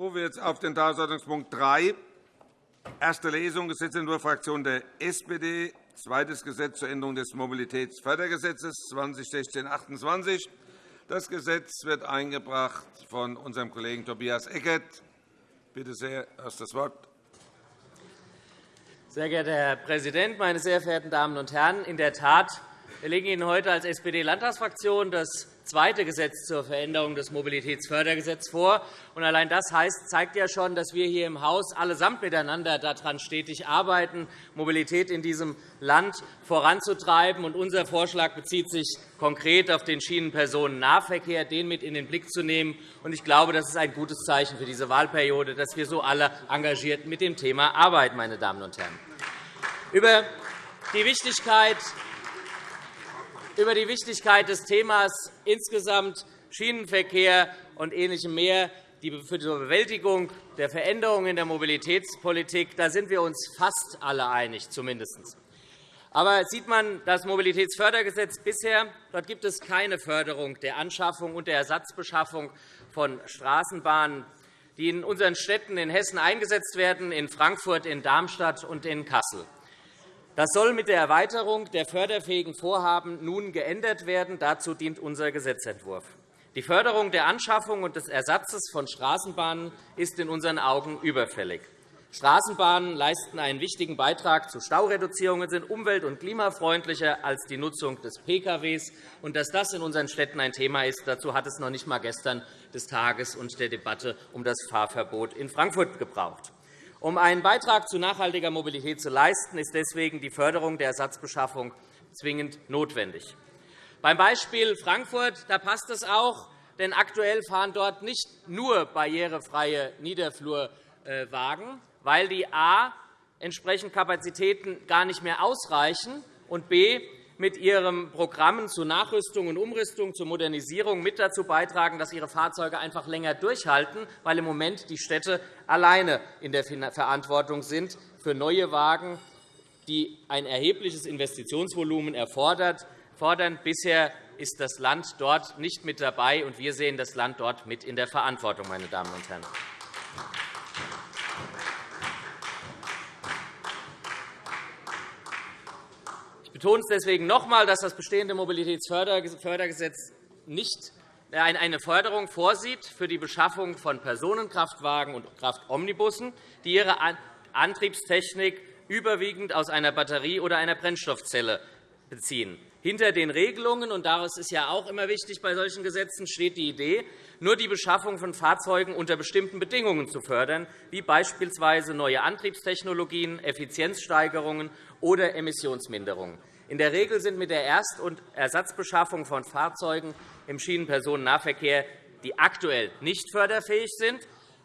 rufe jetzt auf den Tagesordnungspunkt 3, erste Lesung, Gesetzentwurf Fraktion der SPD, zweites Gesetz zur Änderung des Mobilitätsfördergesetzes 2016-28. Das Gesetz wird eingebracht von unserem Kollegen Tobias Eckert. Bitte sehr, hast das Wort. Sehr geehrter Herr Präsident, meine sehr verehrten Damen und Herren! In der Tat, wir legen Ihnen heute als SPD-Landtagsfraktion das zweite Gesetz zur Veränderung des Mobilitätsfördergesetzes vor. allein das zeigt ja schon, dass wir hier im Haus allesamt miteinander daran stetig arbeiten, Mobilität in diesem Land voranzutreiben. unser Vorschlag bezieht sich konkret auf den Schienenpersonennahverkehr, den mit in den Blick zu nehmen. ich glaube, das ist ein gutes Zeichen für diese Wahlperiode, dass wir so alle engagiert mit dem Thema arbeiten. Meine Damen und Herren. Über die Wichtigkeit über die Wichtigkeit des Themas insgesamt Schienenverkehr und Ähnlichem mehr für die Bewältigung der Veränderungen in der Mobilitätspolitik da sind wir uns fast alle einig, zumindest. Aber sieht man das Mobilitätsfördergesetz bisher, dort gibt es keine Förderung der Anschaffung und der Ersatzbeschaffung von Straßenbahnen, die in unseren Städten in Hessen eingesetzt werden, in Frankfurt, in Darmstadt und in Kassel. Das soll mit der Erweiterung der förderfähigen Vorhaben nun geändert werden. Dazu dient unser Gesetzentwurf. Die Förderung der Anschaffung und des Ersatzes von Straßenbahnen ist in unseren Augen überfällig. Straßenbahnen leisten einen wichtigen Beitrag zu Staureduzierungen, sind umwelt- und klimafreundlicher als die Nutzung des Pkw. Und dass das in unseren Städten ein Thema ist, dazu hat es noch nicht einmal gestern des Tages und der Debatte um das Fahrverbot in Frankfurt gebraucht. Um einen Beitrag zu nachhaltiger Mobilität zu leisten, ist deswegen die Förderung der Ersatzbeschaffung zwingend notwendig. Beim Beispiel Frankfurt da passt es auch, denn aktuell fahren dort nicht nur barrierefreie Niederflurwagen, weil die a entsprechend Kapazitäten gar nicht mehr ausreichen und b mit ihren Programmen zur Nachrüstung und Umrüstung, zur Modernisierung mit dazu beitragen, dass ihre Fahrzeuge einfach länger durchhalten, weil im Moment die Städte alleine in der Verantwortung sind für neue Wagen, die ein erhebliches Investitionsvolumen erfordern. Bisher ist das Land dort nicht mit dabei, und wir sehen das Land dort mit in der Verantwortung. Meine Damen und Herren. Betone es deswegen noch einmal, dass das bestehende Mobilitätsfördergesetz nicht eine Förderung vorsieht für die Beschaffung von Personenkraftwagen und Kraftomnibussen, die ihre Antriebstechnik überwiegend aus einer Batterie oder einer Brennstoffzelle beziehen. Hinter den Regelungen, und das ist ja auch immer wichtig bei solchen Gesetzen, steht die Idee, nur die Beschaffung von Fahrzeugen unter bestimmten Bedingungen zu fördern, wie beispielsweise neue Antriebstechnologien, Effizienzsteigerungen oder Emissionsminderungen. In der Regel sind mit der Erst- und Ersatzbeschaffung von Fahrzeugen im Schienenpersonennahverkehr, die aktuell nicht förderfähig sind,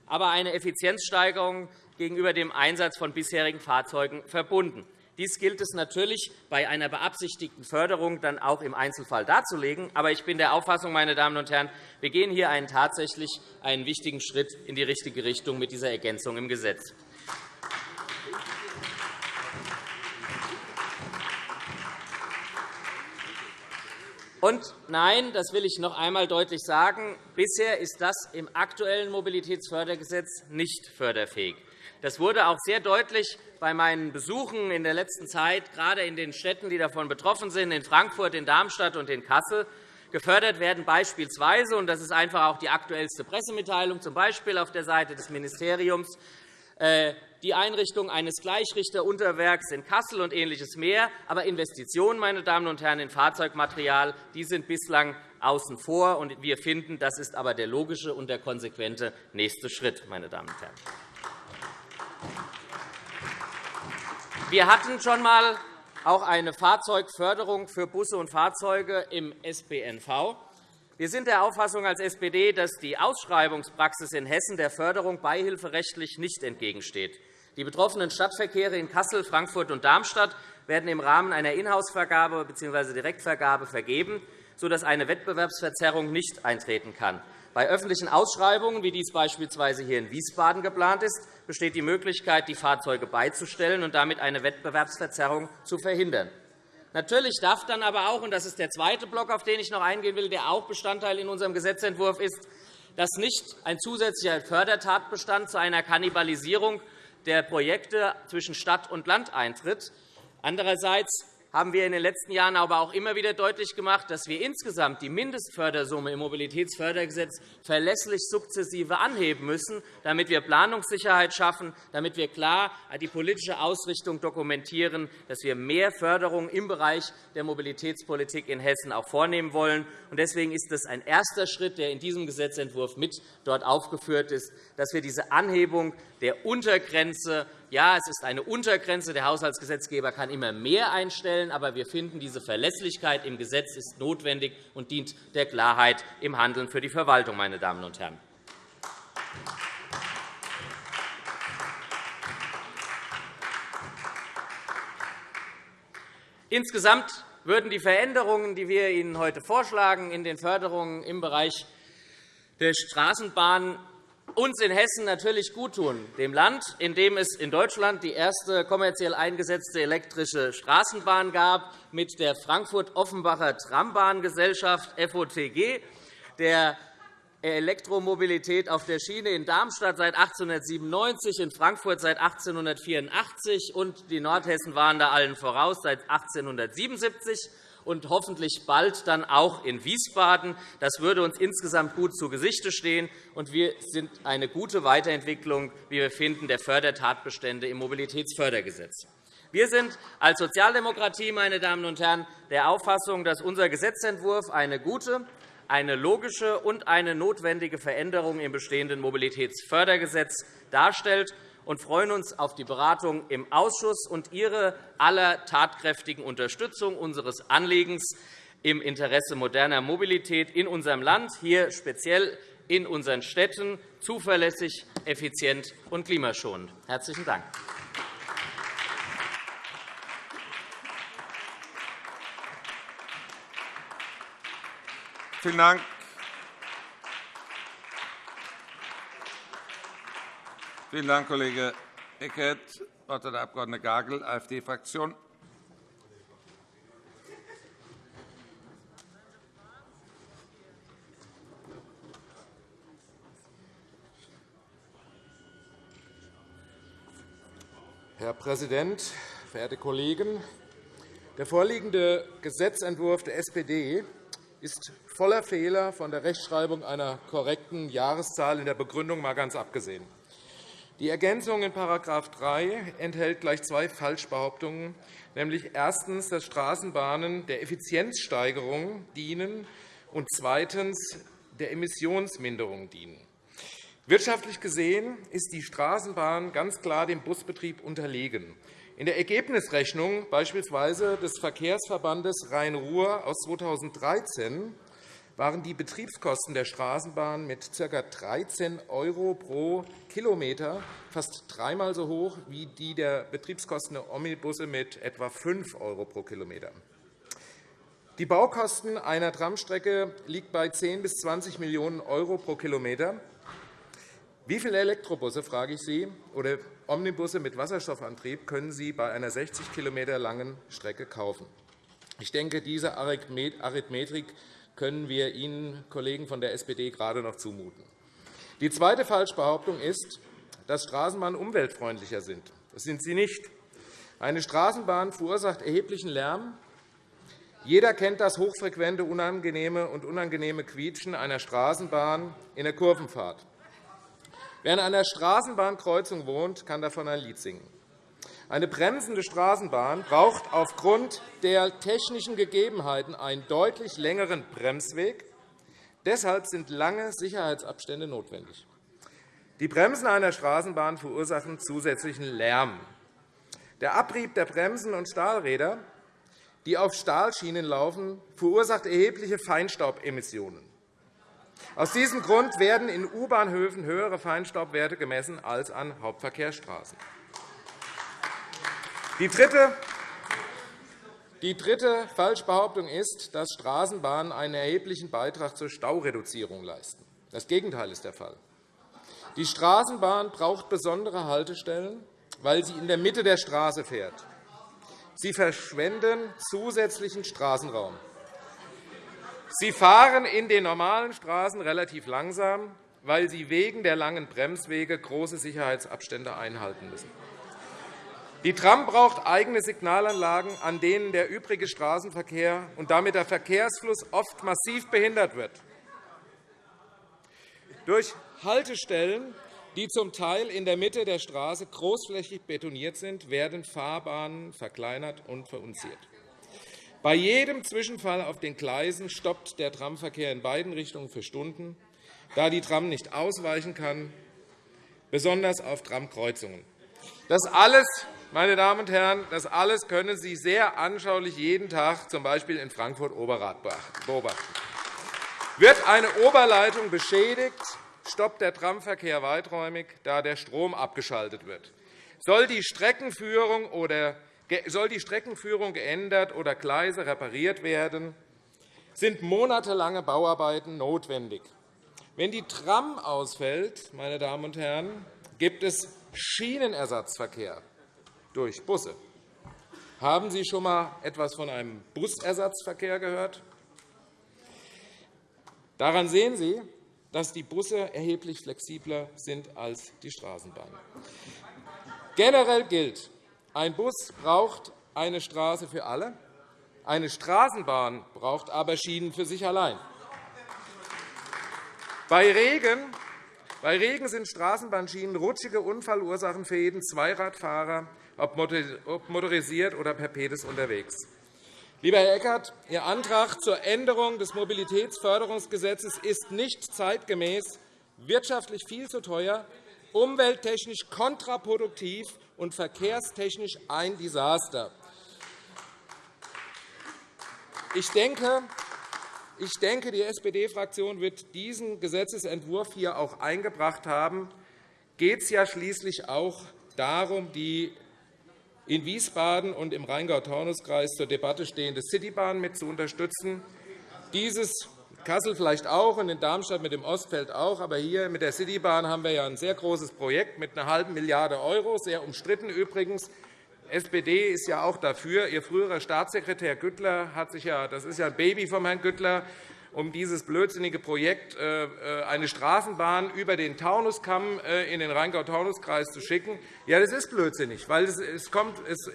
aber eine Effizienzsteigerung gegenüber dem Einsatz von bisherigen Fahrzeugen verbunden. Dies gilt es natürlich bei einer beabsichtigten Förderung dann auch im Einzelfall darzulegen. Aber ich bin der Auffassung, meine Damen und Herren, wir gehen hier einen tatsächlich einen wichtigen Schritt in die richtige Richtung mit dieser Ergänzung im Gesetz. Und nein, das will ich noch einmal deutlich sagen, bisher ist das im aktuellen Mobilitätsfördergesetz nicht förderfähig. Das wurde auch sehr deutlich bei meinen Besuchen in der letzten Zeit, gerade in den Städten, die davon betroffen sind, in Frankfurt, in Darmstadt und in Kassel. Gefördert werden beispielsweise, und das ist einfach auch die aktuellste Pressemitteilung, z. B. auf der Seite des Ministeriums, äh, die Einrichtung eines Gleichrichterunterwerks in Kassel und Ähnliches mehr. Aber Investitionen meine Damen und Herren, in Fahrzeugmaterial die sind bislang außen vor. Und wir finden, das ist aber der logische und der konsequente nächste Schritt. Meine Damen und Herren. Wir hatten schon einmal auch eine Fahrzeugförderung für Busse und Fahrzeuge im SPNV. Wir sind der Auffassung als SPD, dass die Ausschreibungspraxis in Hessen der Förderung beihilferechtlich nicht entgegensteht. Die betroffenen Stadtverkehre in Kassel, Frankfurt und Darmstadt werden im Rahmen einer Inhouse-Vergabe bzw. Direktvergabe vergeben, sodass eine Wettbewerbsverzerrung nicht eintreten kann. Bei öffentlichen Ausschreibungen, wie dies beispielsweise hier in Wiesbaden geplant ist, besteht die Möglichkeit, die Fahrzeuge beizustellen und damit eine Wettbewerbsverzerrung zu verhindern. Natürlich darf dann aber auch, und das ist der zweite Block, auf den ich noch eingehen will, der auch Bestandteil in unserem Gesetzentwurf ist, dass nicht ein zusätzlicher Fördertatbestand zu einer Kannibalisierung der Projekte zwischen Stadt und Land eintritt. Andererseits haben wir in den letzten Jahren aber auch immer wieder deutlich gemacht, dass wir insgesamt die Mindestfördersumme im Mobilitätsfördergesetz verlässlich sukzessive anheben müssen, damit wir Planungssicherheit schaffen, damit wir klar die politische Ausrichtung dokumentieren, dass wir mehr Förderung im Bereich der Mobilitätspolitik in Hessen auch vornehmen wollen. Deswegen ist es ein erster Schritt, der in diesem Gesetzentwurf mit dort aufgeführt ist, dass wir diese Anhebung der Untergrenze ja, es ist eine Untergrenze. Der Haushaltsgesetzgeber kann immer mehr einstellen. Aber wir finden, diese Verlässlichkeit im Gesetz ist notwendig und dient der Klarheit im Handeln für die Verwaltung. Meine Damen und Herren. Insgesamt würden die Veränderungen, die wir Ihnen heute vorschlagen, in den Förderungen im Bereich der Straßenbahn uns in Hessen natürlich guttun, dem Land, in dem es in Deutschland die erste kommerziell eingesetzte elektrische Straßenbahn gab, mit der Frankfurt-Offenbacher Trambahngesellschaft FOTG, der Elektromobilität auf der Schiene in Darmstadt seit 1897, in Frankfurt seit 1884 und die Nordhessen waren da allen voraus seit 1877 und hoffentlich bald dann auch in Wiesbaden. Das würde uns insgesamt gut zu Gesicht stehen, und wir sind eine gute Weiterentwicklung, wie wir finden, der Fördertatbestände im Mobilitätsfördergesetz. Wir sind als Sozialdemokratie meine Damen und Herren, der Auffassung, dass unser Gesetzentwurf eine gute, eine logische und eine notwendige Veränderung im bestehenden Mobilitätsfördergesetz darstellt und freuen uns auf die Beratung im Ausschuss und Ihre aller tatkräftigen Unterstützung unseres Anliegens im Interesse moderner Mobilität in unserem Land, hier speziell in unseren Städten, zuverlässig, effizient und klimaschonend. – Herzlichen Dank. Vielen Dank. Vielen Dank, Kollege Eckert. Das Wort hat der Abg. Gagel, AfD-Fraktion. Herr Präsident, verehrte Kollegen! Der vorliegende Gesetzentwurf der SPD ist voller Fehler, von der Rechtschreibung einer korrekten Jahreszahl in der Begründung mal ganz abgesehen. Die Ergänzung in § 3 enthält gleich zwei Falschbehauptungen, nämlich erstens, dass Straßenbahnen der Effizienzsteigerung dienen und zweitens der Emissionsminderung dienen. Wirtschaftlich gesehen ist die Straßenbahn ganz klar dem Busbetrieb unterlegen. In der Ergebnisrechnung beispielsweise des Verkehrsverbandes Rhein-Ruhr aus 2013 waren die Betriebskosten der Straßenbahn mit ca. 13 € pro Kilometer fast dreimal so hoch wie die der Betriebskosten der Omnibusse mit etwa 5 € pro Kilometer. Die Baukosten einer Tramstrecke liegen bei 10 bis 20 Millionen € pro Kilometer. Wie viele Elektrobusse, frage ich Sie, oder Omnibusse mit Wasserstoffantrieb können Sie bei einer 60 km langen Strecke kaufen? Ich denke, diese Arithmetik können wir Ihnen, Kollegen von der SPD, gerade noch zumuten. Die zweite Falschbehauptung ist, dass Straßenbahnen umweltfreundlicher sind. Das sind sie nicht. Eine Straßenbahn verursacht erheblichen Lärm. Jeder kennt das hochfrequente unangenehme und unangenehme Quietschen einer Straßenbahn in der Kurvenfahrt. Wer an einer Straßenbahnkreuzung wohnt, kann davon ein Lied singen. Eine bremsende Straßenbahn braucht aufgrund der technischen Gegebenheiten einen deutlich längeren Bremsweg. Deshalb sind lange Sicherheitsabstände notwendig. Die Bremsen einer Straßenbahn verursachen zusätzlichen Lärm. Der Abrieb der Bremsen und Stahlräder, die auf Stahlschienen laufen, verursacht erhebliche Feinstaubemissionen. Aus diesem Grund werden in U-Bahnhöfen höhere Feinstaubwerte gemessen als an Hauptverkehrsstraßen. Die dritte, die dritte Falschbehauptung ist, dass Straßenbahnen einen erheblichen Beitrag zur Staureduzierung leisten. Das Gegenteil ist der Fall. Die Straßenbahn braucht besondere Haltestellen, weil sie in der Mitte der Straße fährt. Sie verschwenden zusätzlichen Straßenraum. Sie fahren in den normalen Straßen relativ langsam, weil sie wegen der langen Bremswege große Sicherheitsabstände einhalten müssen. Die Tram braucht eigene Signalanlagen, an denen der übrige Straßenverkehr und damit der Verkehrsfluss oft massiv behindert wird. Durch Haltestellen, die zum Teil in der Mitte der Straße großflächig betoniert sind, werden Fahrbahnen verkleinert und verunziert. Bei jedem Zwischenfall auf den Gleisen stoppt der Tramverkehr in beiden Richtungen für Stunden, da die Tram nicht ausweichen kann, besonders auf Tramkreuzungen. Das alles, meine Damen und Herren, das alles können Sie sehr anschaulich jeden Tag, z. B. in Frankfurt-Oberrad, beobachten. Wird eine Oberleitung beschädigt, stoppt der Tramverkehr weiträumig, da der Strom abgeschaltet wird. Soll die Streckenführung oder soll die Streckenführung geändert oder Gleise repariert werden, sind monatelange Bauarbeiten notwendig. Wenn die Tram ausfällt, meine Damen und Herren, gibt es Schienenersatzverkehr durch Busse. Haben Sie schon einmal etwas von einem Busersatzverkehr gehört? Daran sehen Sie, dass die Busse erheblich flexibler sind als die Straßenbahnen. Generell gilt, ein Bus braucht eine Straße für alle, eine Straßenbahn braucht aber Schienen für sich allein. Bei Regen, bei Regen sind Straßenbahnschienen rutschige Unfallursachen für jeden Zweiradfahrer, ob motorisiert oder per Pedis unterwegs. Lieber Herr Eckert, Ihr Antrag zur Änderung des Mobilitätsförderungsgesetzes ist nicht zeitgemäß, wirtschaftlich viel zu teuer, umwelttechnisch kontraproduktiv und verkehrstechnisch ein Desaster. Ich denke, ich denke, die SPD-Fraktion wird diesen Gesetzentwurf hier auch eingebracht haben. Geht es ja schließlich auch darum, die in Wiesbaden und im Rheingau-Taunus-Kreis zur Debatte stehende Citybahn mit zu unterstützen. Dieses Kassel vielleicht auch und in Darmstadt mit dem Ostfeld auch. Aber hier mit der Citybahn haben wir ja ein sehr großes Projekt mit einer halben Milliarde €, sehr umstritten übrigens. Die SPD ist ja auch dafür. Ihr früherer Staatssekretär Güttler hat sich ja, das ist ja ein Baby von Herrn Güttler, um dieses blödsinnige Projekt, äh, äh, eine Straßenbahn über den Taunuskamm äh, in den Rheingau-Taunus-Kreis zu schicken. Ja, das ist blödsinnig, weil es kommt, es,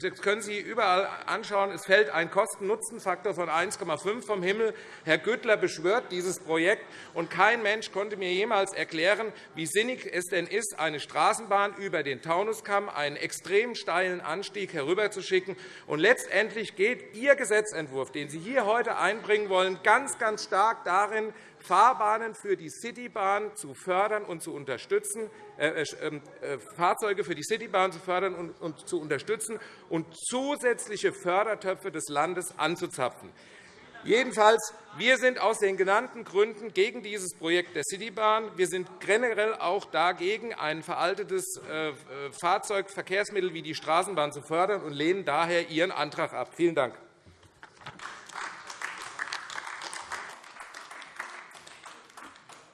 das können Sie überall anschauen. Es fällt ein Kosten-Nutzen-Faktor von 1,5 vom Himmel. Herr Güttler beschwört dieses Projekt, und kein Mensch konnte mir jemals erklären, wie sinnig es denn ist, eine Straßenbahn über den Taunuskamm, einen extrem steilen Anstieg herüberzuschicken. Und letztendlich geht Ihr Gesetzentwurf, den Sie hier heute einbringen wollen, ganz, ganz stark darin, Fahrbahnen für die Citybahn zu fördern und zu unterstützen, äh, äh, ähm, äh, Fahrzeuge für die Citybahn zu fördern und, und zu unterstützen und zusätzliche Fördertöpfe des Landes anzuzapfen. Jedenfalls, wir sind aus den genannten Gründen gegen dieses Projekt der Citybahn. Wir sind generell auch dagegen, ein veraltetes äh, Fahrzeugverkehrsmittel wie die Straßenbahn zu fördern und lehnen daher Ihren Antrag ab. Vielen Dank.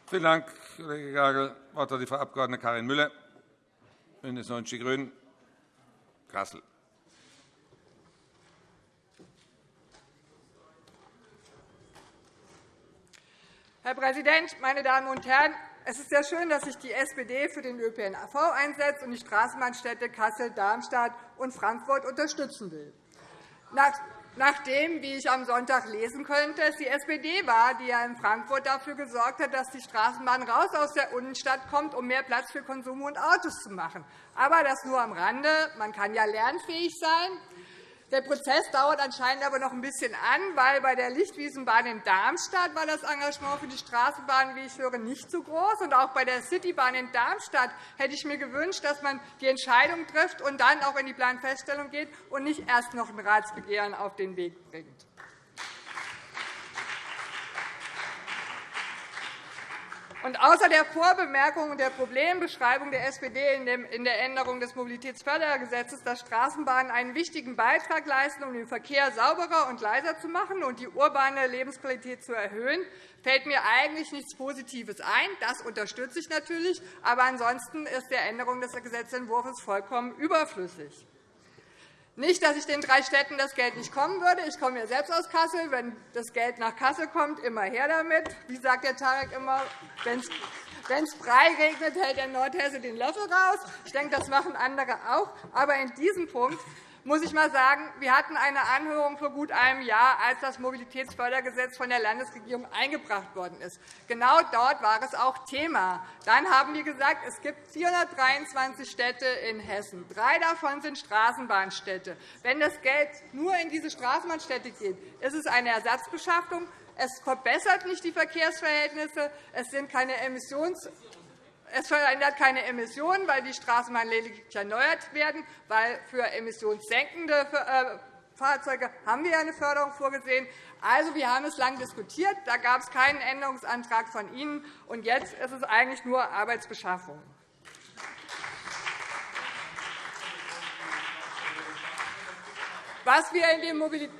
Vielen Dank, Kollege Gagel. Das Wort hat die Frau Abg. Karin Müller, BÜNDNIS 90 die GRÜNEN, Kassel. Herr Präsident, meine Damen und Herren! Es ist sehr schön, dass sich die SPD für den ÖPNV einsetzt und die Straßenbahnstädte Kassel, Darmstadt und Frankfurt unterstützen will. Nachdem, wie ich am Sonntag lesen könnte, es die SPD war, die ja in Frankfurt dafür gesorgt hat, dass die Straßenbahn raus aus der Innenstadt kommt, um mehr Platz für Konsum und Autos zu machen. Aber das nur am Rande. Man kann ja lernfähig sein. Der Prozess dauert anscheinend aber noch ein bisschen an, weil bei der Lichtwiesenbahn in Darmstadt war das Engagement für die Straßenbahn, wie ich höre, nicht so groß. Und auch bei der Citybahn in Darmstadt hätte ich mir gewünscht, dass man die Entscheidung trifft und dann auch in die Planfeststellung geht und nicht erst noch ein Ratsbegehren auf den Weg bringt. Und außer der Vorbemerkung und der Problembeschreibung der SPD in der Änderung des Mobilitätsfördergesetzes, dass Straßenbahnen einen wichtigen Beitrag leisten, um den Verkehr sauberer und leiser zu machen und die urbane Lebensqualität zu erhöhen, fällt mir eigentlich nichts Positives ein. Das unterstütze ich natürlich. Aber ansonsten ist der Änderung des Gesetzentwurfs vollkommen überflüssig. Nicht, dass ich den drei Städten das Geld nicht kommen würde. Ich komme ja selbst aus Kassel. Wenn das Geld nach Kassel kommt, immer her damit. Wie sagt der Tarek immer, Wenn es Brei regnet, hält der Nordhesse den Löffel raus. Ich denke, das machen andere auch. Aber in diesem Punkt muss ich mal sagen, wir hatten eine Anhörung vor gut einem Jahr, als das Mobilitätsfördergesetz von der Landesregierung eingebracht worden ist. Genau dort war es auch Thema. Dann haben wir gesagt, es gibt 423 Städte in Hessen. Drei davon sind Straßenbahnstädte. Wenn das Geld nur in diese Straßenbahnstädte geht, ist es eine Ersatzbeschaffung. Es verbessert nicht die Verkehrsverhältnisse. Es sind keine Emissions es verändert keine Emissionen, weil die Straßenbahnen lediglich erneuert werden, weil für emissionssenkende äh, Fahrzeuge haben wir eine Förderung vorgesehen. Also, wir haben es lange diskutiert. Da gab es keinen Änderungsantrag von Ihnen. Und jetzt ist es eigentlich nur Arbeitsbeschaffung. Was wir in dem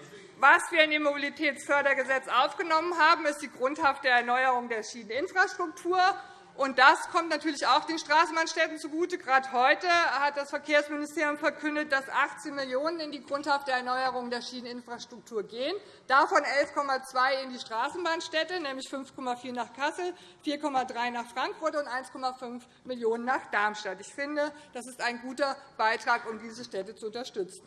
was wir in dem Mobilitätsfördergesetz aufgenommen haben, ist die grundhafte Erneuerung der Schieneninfrastruktur und das kommt natürlich auch den Straßenbahnstädten zugute. Gerade heute hat das Verkehrsministerium verkündet, dass 18 Millionen € in die grundhafte Erneuerung der Schieneninfrastruktur gehen, davon 11,2 in die Straßenbahnstädte, nämlich 5,4 nach Kassel, 4,3 nach Frankfurt und 1,5 Millionen € nach Darmstadt. Ich finde, das ist ein guter Beitrag, um diese Städte zu unterstützen.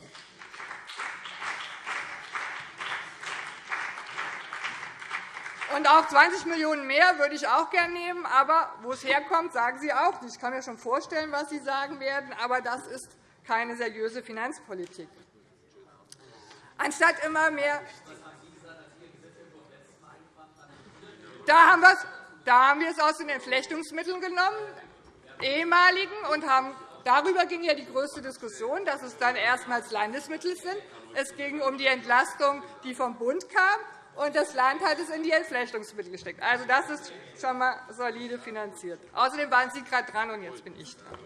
Und auch 20 Millionen € mehr würde ich auch gerne nehmen. Aber wo es herkommt, sagen Sie auch nicht. Ich kann mir schon vorstellen, was Sie sagen werden. Aber das ist keine seriöse Finanzpolitik. Anstatt immer mehr da haben, da haben wir es aus den Entflechtungsmitteln genommen, ehemaligen, und haben Darüber ging ja die größte Diskussion, dass es dann erstmals Landesmittel sind. Es ging um die Entlastung, die vom Bund kam und das Land hat es in die Entflechtungsmittel gesteckt. Also, das ist schon einmal solide finanziert. Außerdem waren Sie gerade dran, und jetzt bin ich dran.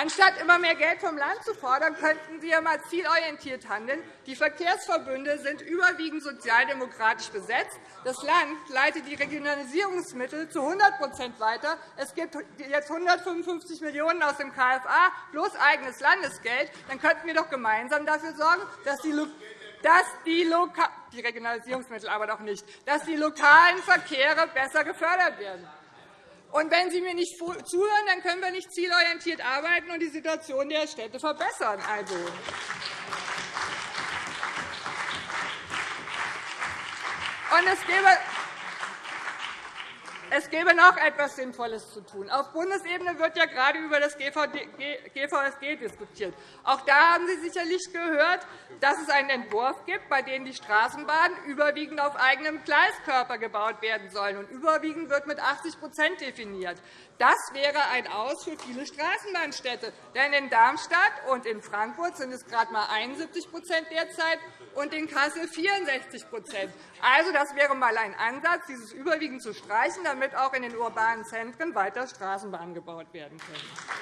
Anstatt immer mehr Geld vom Land zu fordern, könnten Sie einmal zielorientiert handeln. Die Verkehrsverbünde sind überwiegend sozialdemokratisch besetzt. Das Land leitet die Regionalisierungsmittel zu 100% weiter. Es gibt jetzt 155 Millionen € aus dem KFA plus eigenes Landesgeld. Dann könnten wir doch gemeinsam dafür sorgen, dass die dass die, Loka die Regionalisierungsmittel aber doch nicht, dass die lokalen Verkehre besser gefördert werden. Und wenn Sie mir nicht zuhören, dann können wir nicht zielorientiert arbeiten und die Situation der Städte verbessern. Also. Und es gäbe es gäbe noch etwas Sinnvolles zu tun. Auf Bundesebene wird ja gerade über das GVSG diskutiert. Auch da haben Sie sicherlich gehört, dass es einen Entwurf gibt, bei dem die Straßenbahnen überwiegend auf eigenem Gleiskörper gebaut werden sollen. Und überwiegend wird mit 80% definiert. Das wäre ein Aus für viele Straßenbahnstädte. Denn in Darmstadt und in Frankfurt sind es gerade einmal 71 derzeit und in Kassel 64% Also, das wäre einmal ein Ansatz, dieses überwiegend zu streichen, damit auch in den urbanen Zentren weiter Straßenbahnen gebaut werden können.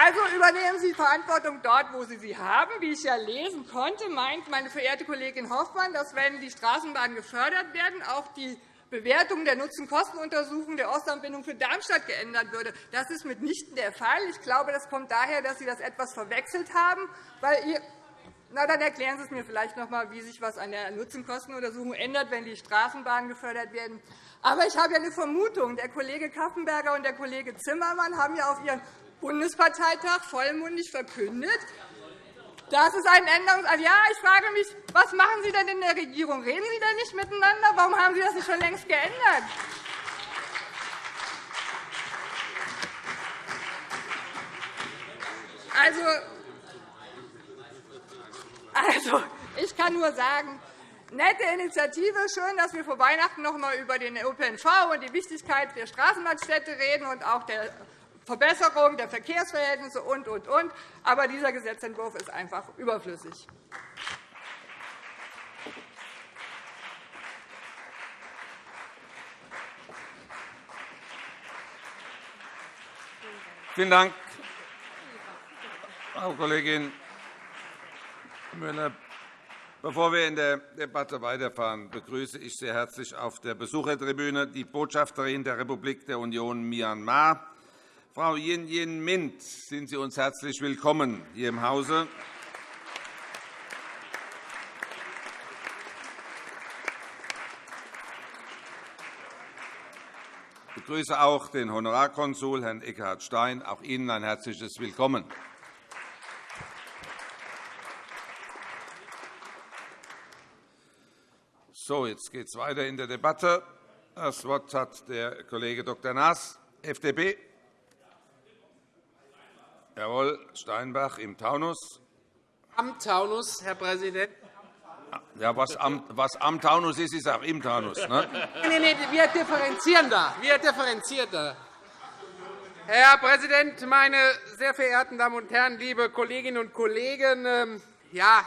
Also übernehmen Sie Verantwortung dort, wo Sie sie haben. Wie ich ja lesen konnte, meint meine verehrte Kollegin Hoffmann, dass, wenn die Straßenbahnen gefördert werden, auch die Bewertung der Nutzen-Kosten-Untersuchung der Ostanbindung für Darmstadt geändert würde. Das ist mitnichten der Fall. Ich glaube, das kommt daher, dass Sie das etwas verwechselt haben. Weil na, dann erklären Sie es mir vielleicht noch einmal, wie sich etwas an der Nutzen-Kosten-Untersuchung ändert, wenn die Straßenbahnen gefördert werden. Aber ich habe ja eine Vermutung. Der Kollege Kaffenberger und der Kollege Zimmermann haben ja auf ihren Bundesparteitag vollmundig verkündet, das ist ein Änderungsantrag. Ja, ich frage mich, was machen Sie denn in der Regierung? Reden Sie denn nicht miteinander? Warum haben Sie das nicht schon längst geändert? Also, also, ich kann nur sagen, nette Initiative. Schön, dass wir vor Weihnachten noch einmal über den ÖPNV und die Wichtigkeit der Straßenbahnstädte reden und auch der Verbesserung der Verkehrsverhältnisse und, und, und. Aber dieser Gesetzentwurf ist einfach überflüssig. Vielen Dank, Frau Kollegin Müller, bevor wir in der Debatte weiterfahren, begrüße ich sehr herzlich auf der Besuchertribüne die Botschafterin der Republik der Union Myanmar. Frau Yin Yin Mint, sind Sie uns herzlich willkommen hier im Hause. Ich begrüße auch den Honorarkonsul, Herrn Eckhard Stein. Auch Ihnen ein herzliches Willkommen. So, jetzt geht es weiter in der Debatte. Das Wort hat der Kollege Dr. Naas, FDP. Jawohl, Steinbach im Taunus. Am Taunus, Herr Präsident. Ja, was am, was am Taunus ist, ist auch im Taunus. Ne? Nein, nein, wir differenzieren da. Wir differenzieren da. Herr Präsident, meine sehr verehrten Damen und Herren, liebe Kolleginnen und Kollegen! Ja,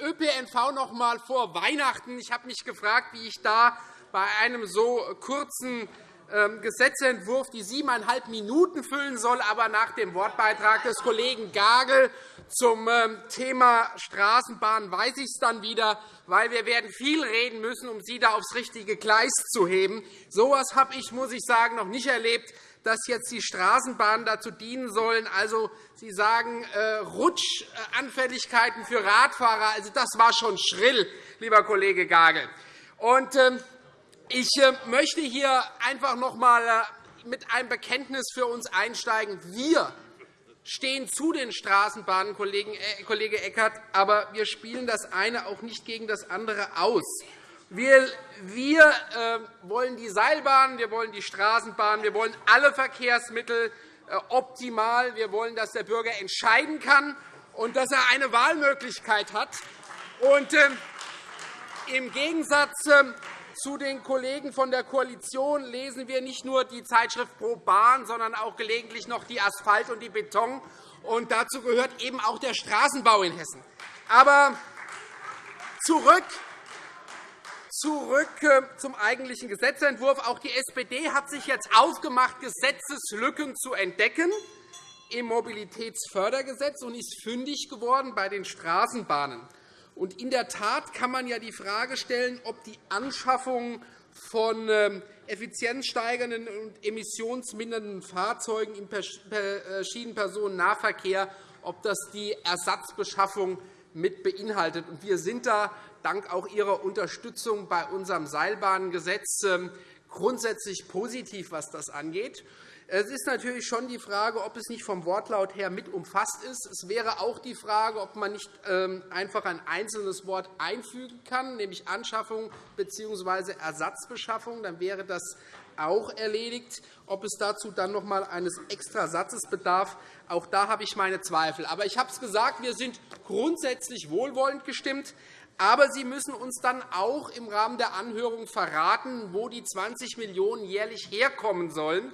äh, ÖPNV noch einmal vor Weihnachten. Ich habe mich gefragt, wie ich da bei einem so kurzen ähm, Gesetzentwurf die siebeneinhalb Minuten füllen soll. Aber nach dem Wortbeitrag des Kollegen Gagel zum ähm, Thema Straßenbahn weiß ich es dann wieder, weil wir werden viel reden müssen, um Sie da aufs richtige Gleis zu heben. So etwas habe ich, muss ich sagen, noch nicht erlebt dass jetzt die Straßenbahnen dazu dienen sollen. Also, Sie sagen äh, Rutschanfälligkeiten für Radfahrer. Also, das war schon schrill, lieber Kollege Gagel. Und, ähm, ich äh, möchte hier einfach noch einmal äh, mit einem Bekenntnis für uns einsteigen. Wir stehen zu den Straßenbahnen, Kollege Eckert, aber wir spielen das eine auch nicht gegen das andere aus. Wir, wir äh, wollen die Seilbahn, wir wollen die Straßenbahn, wir wollen alle Verkehrsmittel äh, optimal. Wir wollen, dass der Bürger entscheiden kann und dass er eine Wahlmöglichkeit hat. Und, äh, Im Gegensatz ähm, zu den Kollegen von der Koalition lesen wir nicht nur die Zeitschrift Pro Bahn, sondern auch gelegentlich noch die Asphalt und die Beton. Und dazu gehört eben auch der Straßenbau in Hessen. Aber zurück Zurück äh, zum eigentlichen Gesetzentwurf. Auch die SPD hat sich jetzt aufgemacht, Gesetzeslücken zu entdecken im Mobilitätsfördergesetz und ist fündig geworden bei den Straßenbahnen. Und in der Tat kann man ja die Frage stellen, ob die Anschaffung von ähm, effizienzsteigernden und emissionsmindernden Fahrzeugen im äh, Schienenpersonennahverkehr ob das die Ersatzbeschaffung mit beinhaltet. Wir sind da dank auch Ihrer Unterstützung bei unserem Seilbahngesetz ähm, grundsätzlich positiv, was das angeht. Es ist natürlich schon die Frage, ob es nicht vom Wortlaut her mit umfasst ist. Es wäre auch die Frage, ob man nicht ähm, einfach ein einzelnes Wort einfügen kann, nämlich Anschaffung bzw. Ersatzbeschaffung. Dann wäre das auch erledigt. Ob es dazu dann noch einmal eines Extrasatzes bedarf, auch da habe ich meine Zweifel. Aber ich habe es gesagt, wir sind grundsätzlich wohlwollend gestimmt. Aber Sie müssen uns dann auch im Rahmen der Anhörung verraten, wo die 20 Millionen € jährlich herkommen sollen.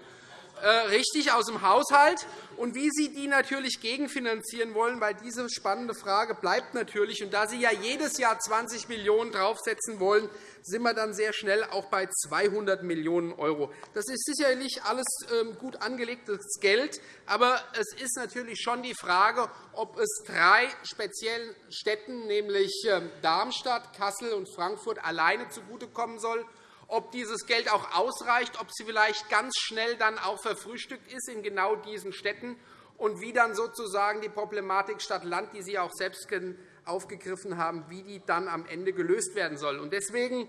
Äh, richtig aus dem Haushalt und wie Sie die natürlich gegenfinanzieren wollen, weil diese spannende Frage bleibt natürlich. Und da Sie ja jedes Jahr 20 Millionen € draufsetzen wollen, sind wir dann sehr schnell auch bei 200 Millionen €. Das ist sicherlich alles ähm, gut angelegtes Geld, aber es ist natürlich schon die Frage, ob es drei speziellen Städten, nämlich ähm, Darmstadt, Kassel und Frankfurt, alleine zugutekommen soll ob dieses Geld auch ausreicht, ob sie vielleicht ganz schnell dann auch verfrühstückt ist in genau diesen Städten und wie dann sozusagen die Problematik Stadt-Land, die Sie auch selbst aufgegriffen haben, wie die dann am Ende gelöst werden soll. Deswegen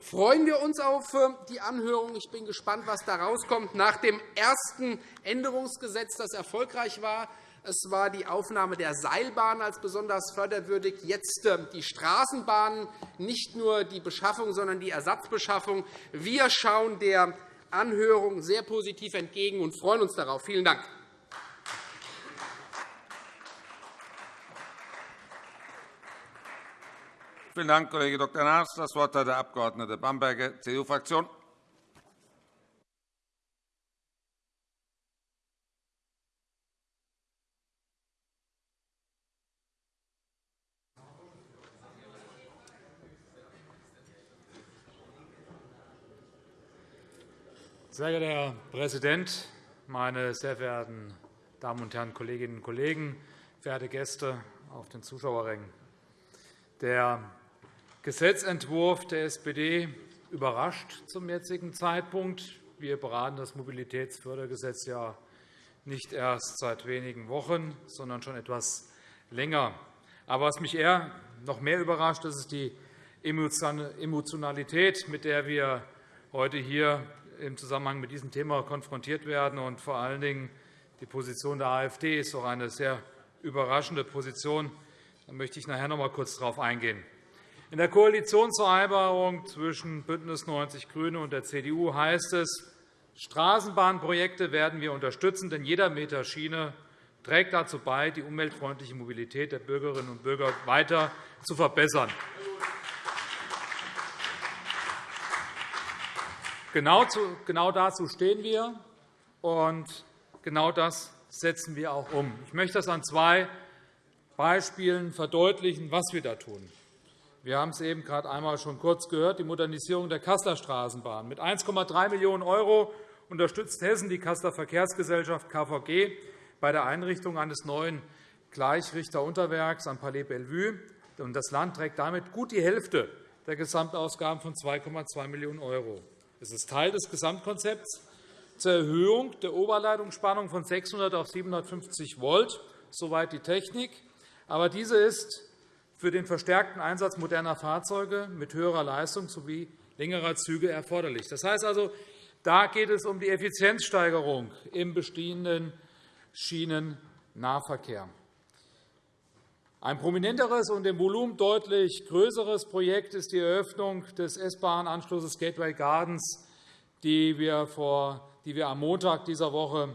freuen wir uns auf äh, die Anhörung. Ich bin gespannt, was da rauskommt. Nach dem ersten Änderungsgesetz, das erfolgreich war, es war die Aufnahme der Seilbahn als besonders förderwürdig, jetzt ähm, die Straßenbahnen, nicht nur die Beschaffung, sondern die Ersatzbeschaffung. Wir schauen der Anhörung sehr positiv entgegen und freuen uns darauf. Vielen Dank. Vielen Dank, Kollege Dr. Naas. Das Wort hat der Abg. Bamberger, CDU-Fraktion. Sehr geehrter Herr Präsident, meine sehr verehrten Damen und Herren Kolleginnen und Kollegen, verehrte Gäste auf den Zuschauerrängen! Der Gesetzentwurf der SPD überrascht zum jetzigen Zeitpunkt. Wir beraten das Mobilitätsfördergesetz ja nicht erst seit wenigen Wochen, sondern schon etwas länger. Aber was mich eher noch mehr überrascht, ist die Emotionalität, mit der wir heute hier im Zusammenhang mit diesem Thema konfrontiert werden. Und vor allen Dingen die Position der AfD ist auch eine sehr überraschende Position. Da möchte ich nachher noch einmal kurz darauf eingehen. In der Koalitionsvereinbarung zwischen BÜNDNIS 90 die GRÜNE und der CDU heißt es, Straßenbahnprojekte werden wir unterstützen, denn jeder Meter Schiene trägt dazu bei, die umweltfreundliche Mobilität der Bürgerinnen und Bürger weiter zu verbessern. Genau, genau dazu stehen wir, und genau das setzen wir auch um. Ich möchte das an zwei Beispielen verdeutlichen, was wir da tun. Wir haben es eben gerade einmal schon kurz gehört, die Modernisierung der Kasseler Straßenbahn. Mit 1,3 Millionen € unterstützt Hessen die Kasseler Verkehrsgesellschaft KVG bei der Einrichtung eines neuen Gleichrichterunterwerks am Palais Bellevue. Das Land trägt damit gut die Hälfte der Gesamtausgaben von 2,2 Millionen €. Es ist Teil des Gesamtkonzepts zur Erhöhung der Oberleitungsspannung von 600 auf 750 Volt. Soweit die Technik. Aber diese ist für den verstärkten Einsatz moderner Fahrzeuge mit höherer Leistung sowie längerer Züge erforderlich. Das heißt also, da geht es um die Effizienzsteigerung im bestehenden Schienennahverkehr. Ein prominenteres und im Volumen deutlich größeres Projekt ist die Eröffnung des S-Bahn-Anschlusses Gateway Gardens, die wir, vor, die wir am Montag dieser Woche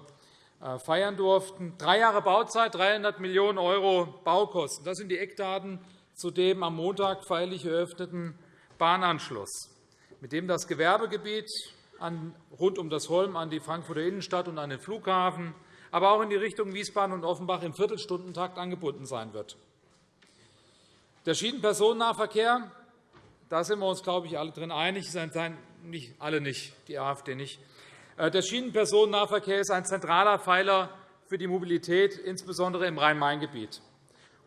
äh, feiern durften. Drei Jahre Bauzeit, 300 Millionen € Baukosten. Das sind die Eckdaten zu dem am Montag feierlich eröffneten Bahnanschluss, mit dem das Gewerbegebiet rund um das Holm an die Frankfurter Innenstadt und an den Flughafen, aber auch in die Richtung Wiesbaden und Offenbach im Viertelstundentakt angebunden sein wird. Der Schienenpersonennahverkehr, da sind wir uns, glaube ich, alle drin einig, nicht, alle nicht, die AfD nicht. Äh, der Schienenpersonennahverkehr ist ein zentraler Pfeiler für die Mobilität, insbesondere im Rhein-Main-Gebiet.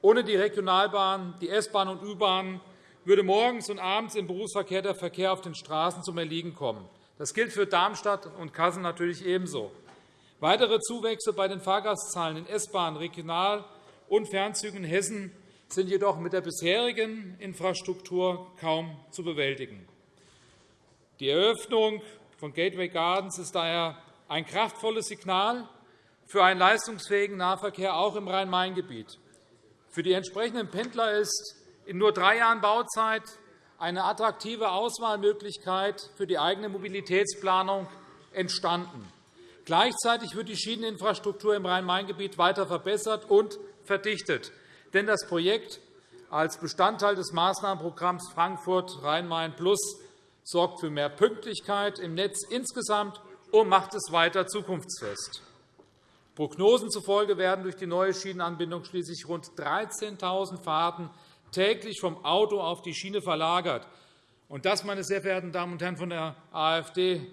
Ohne die Regionalbahn, die S-Bahn und U-Bahn würde morgens und abends im Berufsverkehr der Verkehr auf den Straßen zum Erliegen kommen. Das gilt für Darmstadt und Kassel natürlich ebenso. Weitere Zuwächse bei den Fahrgastzahlen in S-Bahn, Regional- und Fernzügen in Hessen sind jedoch mit der bisherigen Infrastruktur kaum zu bewältigen. Die Eröffnung von Gateway Gardens ist daher ein kraftvolles Signal für einen leistungsfähigen Nahverkehr auch im Rhein-Main-Gebiet. Für die entsprechenden Pendler ist in nur drei Jahren Bauzeit eine attraktive Auswahlmöglichkeit für die eigene Mobilitätsplanung entstanden. Gleichzeitig wird die Schieneninfrastruktur im Rhein-Main-Gebiet weiter verbessert und verdichtet. Denn das Projekt als Bestandteil des Maßnahmenprogramms Frankfurt Rhein-Main Plus sorgt für mehr Pünktlichkeit im Netz insgesamt und macht es weiter zukunftsfest. Prognosen zufolge werden durch die neue Schienenanbindung schließlich rund 13.000 Fahrten täglich vom Auto auf die Schiene verlagert. Und das, meine sehr verehrten Damen und Herren von der AfD,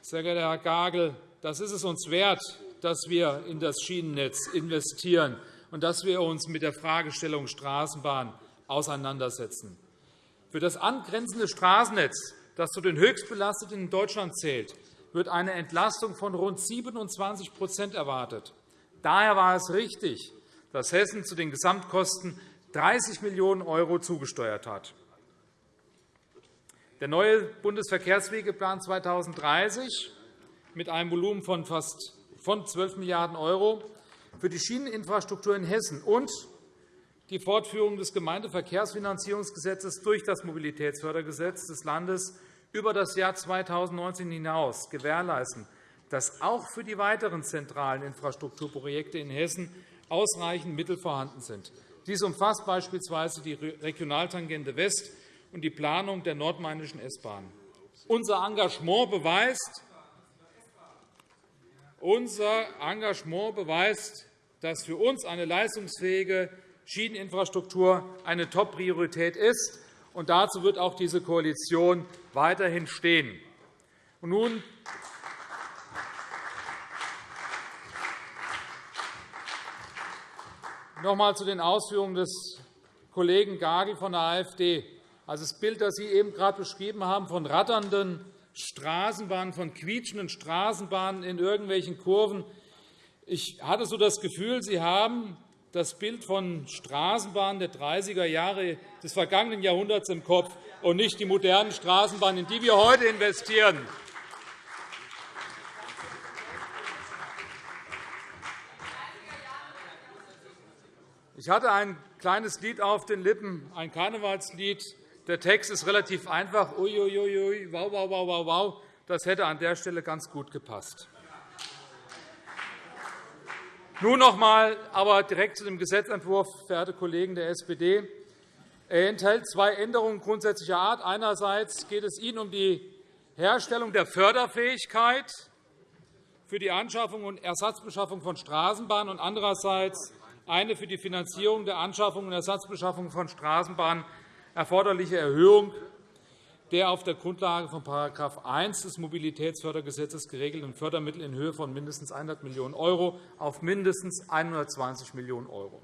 sehr geehrter Herr Gagel, das ist es uns wert, dass wir in das Schienennetz investieren und dass wir uns mit der Fragestellung Straßenbahn auseinandersetzen. Für das angrenzende Straßennetz, das zu den höchstbelasteten in Deutschland zählt, wird eine Entlastung von rund 27% erwartet. Daher war es richtig, dass Hessen zu den Gesamtkosten 30 Millionen € zugesteuert hat. Der neue Bundesverkehrswegeplan 2030 mit einem Volumen von fast 12 Milliarden € für die Schieneninfrastruktur in Hessen und die Fortführung des Gemeindeverkehrsfinanzierungsgesetzes durch das Mobilitätsfördergesetz des Landes über das Jahr 2019 hinaus gewährleisten, dass auch für die weiteren zentralen Infrastrukturprojekte in Hessen ausreichend Mittel vorhanden sind. Dies umfasst beispielsweise die Regionaltangente West und die Planung der nordmainischen S-Bahn. Unser Engagement beweist, unser Engagement beweist, dass für uns eine leistungsfähige Schieneninfrastruktur eine Top-Priorität ist. Und dazu wird auch diese Koalition weiterhin stehen. Und nun noch einmal zu den Ausführungen des Kollegen Gagel von der AfD. Also das Bild, das Sie eben gerade beschrieben haben, von ratternden Straßenbahnen, von quietschenden Straßenbahnen in irgendwelchen Kurven, ich hatte so das Gefühl, Sie haben das Bild von Straßenbahnen der 30er Jahre des vergangenen Jahrhunderts im Kopf und nicht die modernen Straßenbahnen, in die wir heute investieren. Ich hatte ein kleines Lied auf den Lippen, ein Karnevalslied. Der Text ist relativ einfach. Uiuiui, wow, wow, wow, wow, wow. Das hätte an der Stelle ganz gut gepasst. Nun noch einmal aber direkt zu dem Gesetzentwurf, verehrte Kollegen der SPD. Er enthält zwei Änderungen grundsätzlicher Art. Einerseits geht es Ihnen um die Herstellung der Förderfähigkeit für die Anschaffung und Ersatzbeschaffung von Straßenbahnen und andererseits eine für die Finanzierung der Anschaffung und Ersatzbeschaffung von Straßenbahnen erforderliche Erhöhung der auf der Grundlage von § 1 des Mobilitätsfördergesetzes geregelten Fördermittel in Höhe von mindestens 100 Millionen € auf mindestens 120 Millionen €.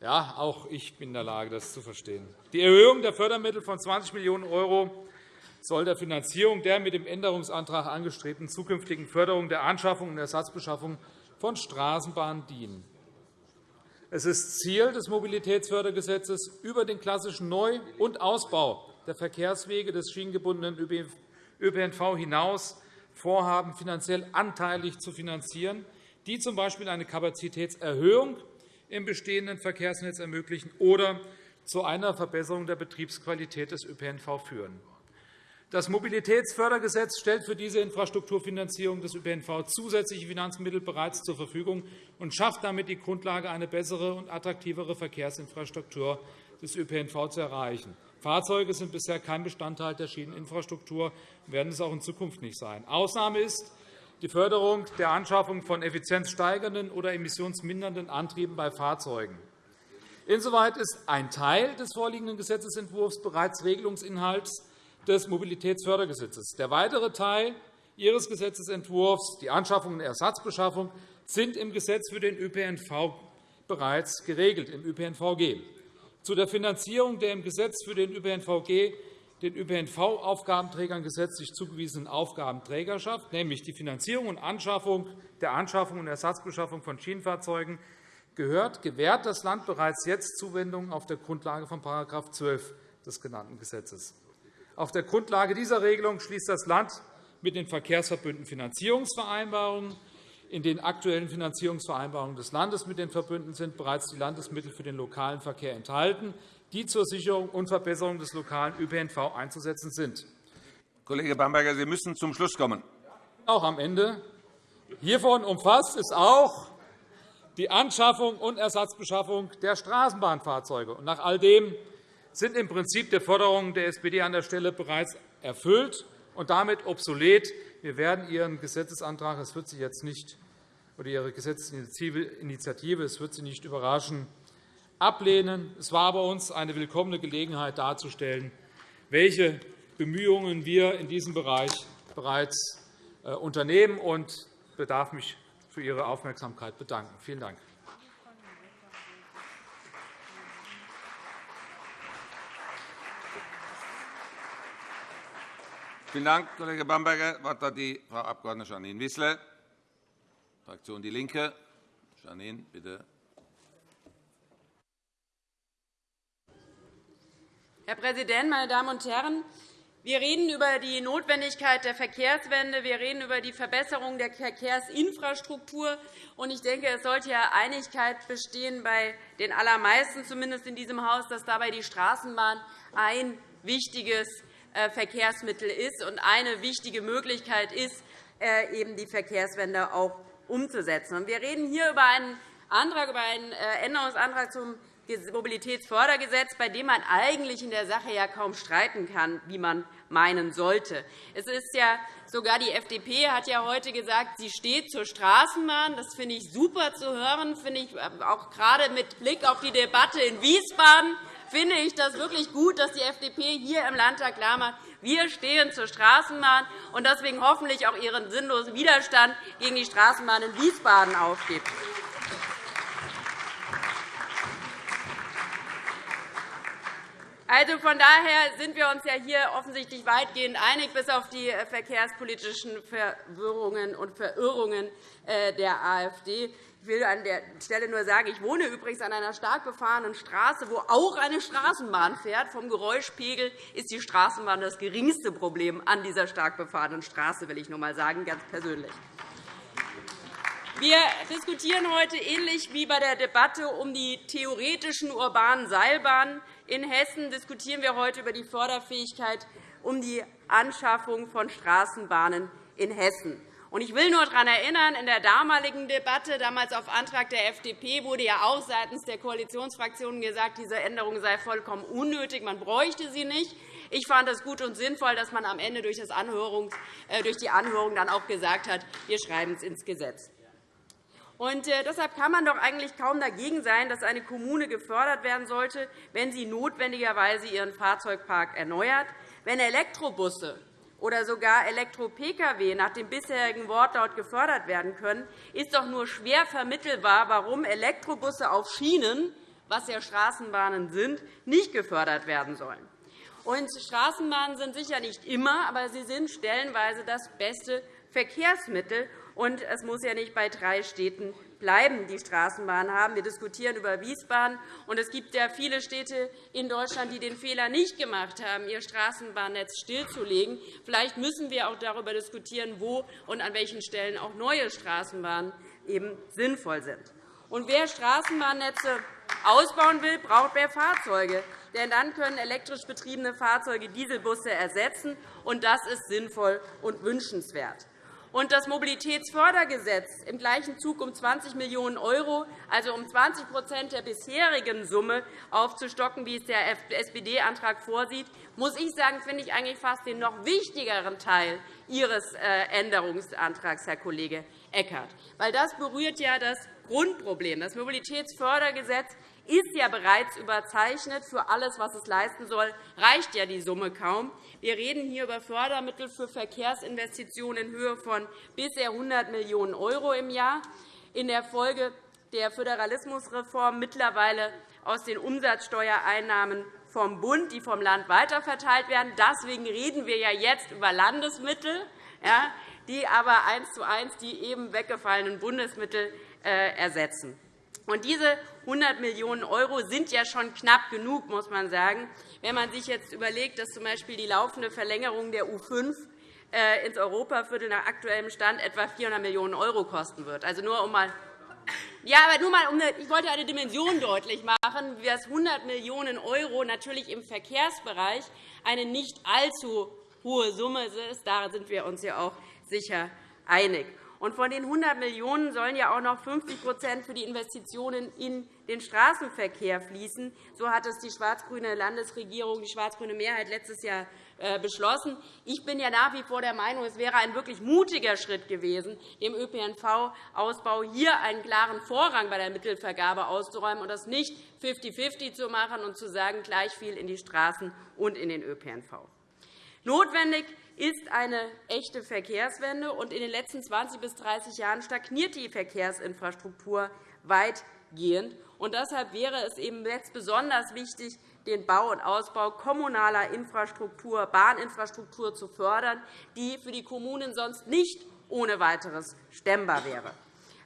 Ja, auch ich bin in der Lage, das zu verstehen. Die Erhöhung der Fördermittel von 20 Millionen € soll der Finanzierung der mit dem Änderungsantrag angestrebten zukünftigen Förderung der Anschaffung und Ersatzbeschaffung von Straßenbahnen dienen. Es ist Ziel des Mobilitätsfördergesetzes, über den klassischen Neu- und Ausbau der Verkehrswege des schienengebundenen ÖPNV hinaus Vorhaben finanziell anteilig zu finanzieren, die z. B. eine Kapazitätserhöhung im bestehenden Verkehrsnetz ermöglichen oder zu einer Verbesserung der Betriebsqualität des ÖPNV führen. Das Mobilitätsfördergesetz stellt für diese Infrastrukturfinanzierung des ÖPNV zusätzliche Finanzmittel bereits zur Verfügung und schafft damit die Grundlage, eine bessere und attraktivere Verkehrsinfrastruktur des ÖPNV zu erreichen. Fahrzeuge sind bisher kein Bestandteil der Schieneninfrastruktur und werden es auch in Zukunft nicht sein. Ausnahme ist die Förderung der Anschaffung von effizienzsteigernden oder emissionsmindernden Antrieben bei Fahrzeugen. Insoweit ist ein Teil des vorliegenden Gesetzentwurfs bereits Regelungsinhalts des Mobilitätsfördergesetzes. Der weitere Teil Ihres Gesetzentwurfs, die Anschaffung und Ersatzbeschaffung, sind im Gesetz für den ÖPNV bereits geregelt, im ÖPNVG. Zu der Finanzierung der im Gesetz für den ÖPNVG den ÖPNV-Aufgabenträgern gesetzlich zugewiesenen Aufgabenträgerschaft, nämlich die Finanzierung und Anschaffung der Anschaffung und Ersatzbeschaffung von Schienenfahrzeugen, gehört, gewährt das Land bereits jetzt Zuwendungen auf der Grundlage von § 12 des genannten Gesetzes. Auf der Grundlage dieser Regelung schließt das Land mit den Verkehrsverbünden Finanzierungsvereinbarungen. In den aktuellen Finanzierungsvereinbarungen des Landes mit den Verbünden sind bereits die Landesmittel für den lokalen Verkehr enthalten, die zur Sicherung und Verbesserung des lokalen ÖPNV einzusetzen sind. Kollege Bamberger, Sie müssen zum Schluss kommen. Auch am Ende. Hiervon umfasst ist auch die Anschaffung und Ersatzbeschaffung der Straßenbahnfahrzeuge. Nach all dem sind im Prinzip die Forderungen der SPD an der Stelle bereits erfüllt und damit obsolet. Wir werden Ihren Gesetzesantrag, es wird Sie jetzt nicht, oder Ihre Gesetzesinitiative, es wird Sie nicht überraschen, ablehnen. Es war bei uns eine willkommene Gelegenheit darzustellen, welche Bemühungen wir in diesem Bereich bereits äh, unternehmen. Ich bedarf mich für Ihre Aufmerksamkeit bedanken. Vielen Dank. Vielen Dank, Kollege Bamberger. Das Wort hat die Frau Abg. Janine Wissler, Fraktion DIE LINKE. Janine, bitte. Herr Präsident, meine Damen und Herren! Wir reden über die Notwendigkeit der Verkehrswende. Wir reden über die Verbesserung der Verkehrsinfrastruktur. Ich denke, es sollte ja Einigkeit bestehen bei den allermeisten, zumindest in diesem Haus, dass dabei die Straßenbahn ein wichtiges äh, Verkehrsmittel ist und eine wichtige Möglichkeit ist, äh, eben die Verkehrswende auch umzusetzen. Wir reden hier über einen, über einen äh, Änderungsantrag zum Mobilitätsfördergesetz, bei dem man eigentlich in der Sache ja kaum streiten kann, wie man meinen sollte. Es ist ja sogar die FDP hat ja heute gesagt, sie steht zur Straßenbahn. Das finde ich super zu hören, finde ich auch gerade mit Blick auf die Debatte in Wiesbaden finde ich das wirklich gut, dass die FDP hier im Landtag klar macht, wir stehen zur Straßenbahn und deswegen hoffentlich auch ihren sinnlosen Widerstand gegen die Straßenbahn in Wiesbaden aufgibt. Also, von daher sind wir uns ja hier offensichtlich weitgehend einig, bis auf die verkehrspolitischen Verwirrungen und Verirrungen äh, der AfD. Ich will an der Stelle nur sagen, ich wohne übrigens an einer stark befahrenen Straße, wo auch eine Straßenbahn fährt. Vom Geräuschpegel ist die Straßenbahn das geringste Problem an dieser stark befahrenen Straße, will ich nur einmal sagen, ganz persönlich. Wir diskutieren heute ähnlich wie bei der Debatte um die theoretischen urbanen Seilbahnen. In Hessen diskutieren wir heute über die Förderfähigkeit um die Anschaffung von Straßenbahnen in Hessen. Ich will nur daran erinnern, in der damaligen Debatte, damals auf Antrag der FDP, wurde ja auch seitens der Koalitionsfraktionen gesagt, diese Änderung sei vollkommen unnötig, man bräuchte sie nicht. Ich fand es gut und sinnvoll, dass man am Ende durch, äh, die Anhörung dann auch gesagt hat, wir schreiben es ins Gesetz. Und äh, deshalb kann man doch eigentlich kaum dagegen sein, dass eine Kommune gefördert werden sollte, wenn sie notwendigerweise ihren Fahrzeugpark erneuert, wenn Elektrobusse oder sogar Elektro-Pkw nach dem bisherigen Wortlaut gefördert werden können, ist doch nur schwer vermittelbar, warum Elektrobusse auf Schienen, was ja Straßenbahnen sind, nicht gefördert werden sollen. Und Straßenbahnen sind sicher nicht immer, aber sie sind stellenweise das beste Verkehrsmittel. Und es muss ja nicht bei drei Städten bleiben, die Straßenbahnen haben. Wir diskutieren über Wiesbaden. Und es gibt ja viele Städte in Deutschland, die den Fehler nicht gemacht haben, ihr Straßenbahnnetz stillzulegen. Vielleicht müssen wir auch darüber diskutieren, wo und an welchen Stellen auch neue Straßenbahnen eben sinnvoll sind. Und wer Straßenbahnnetze ausbauen will, braucht mehr Fahrzeuge. Denn dann können elektrisch betriebene Fahrzeuge Dieselbusse ersetzen. und Das ist sinnvoll und wünschenswert und das Mobilitätsfördergesetz im gleichen Zug um 20 Millionen €, also um 20% der bisherigen Summe aufzustocken, wie es der SPD-Antrag vorsieht, muss ich sagen, finde ich eigentlich fast den noch wichtigeren Teil Ihres äh, Änderungsantrags, Herr Kollege Eckert. Das berührt ja das Grundproblem. Das Mobilitätsfördergesetz ist ja bereits überzeichnet. Für alles, was es leisten soll, reicht ja die Summe kaum. Wir reden hier über Fördermittel für Verkehrsinvestitionen in Höhe von bisher 100 Millionen € im Jahr. In der Folge der Föderalismusreform mittlerweile aus den Umsatzsteuereinnahmen vom Bund, die vom Land weiterverteilt werden. Deswegen reden wir ja jetzt über Landesmittel, die aber eins zu eins die eben weggefallenen Bundesmittel äh, ersetzen. Und diese 100 Millionen € sind ja schon knapp genug, muss man sagen, wenn man sich jetzt überlegt, dass z.B. die laufende Verlängerung der U5 äh, ins Europaviertel nach aktuellem Stand etwa 400 Millionen € kosten wird. Also nur um mal ja, aber nur mal, um eine, ich wollte eine Dimension deutlich machen, dass 100 Millionen € natürlich im Verkehrsbereich eine nicht allzu hohe Summe ist. Da sind wir uns ja auch sicher einig. Von den 100 Millionen € sollen ja auch noch 50% für die Investitionen in den Straßenverkehr fließen. So hat es die schwarz-grüne Landesregierung, die schwarz-grüne Mehrheit letztes Jahr äh, beschlossen. Ich bin ja nach wie vor der Meinung, es wäre ein wirklich mutiger Schritt gewesen, dem ÖPNV-Ausbau hier einen klaren Vorrang bei der Mittelvergabe auszuräumen und das nicht 50-50 zu machen und zu sagen, gleich viel in die Straßen und in den ÖPNV. Notwendig ist eine echte Verkehrswende. und In den letzten 20 bis 30 Jahren stagniert die Verkehrsinfrastruktur weitgehend. Und deshalb wäre es eben jetzt besonders wichtig, den Bau und Ausbau kommunaler Infrastruktur, Bahninfrastruktur zu fördern, die für die Kommunen sonst nicht ohne weiteres stemmbar wäre.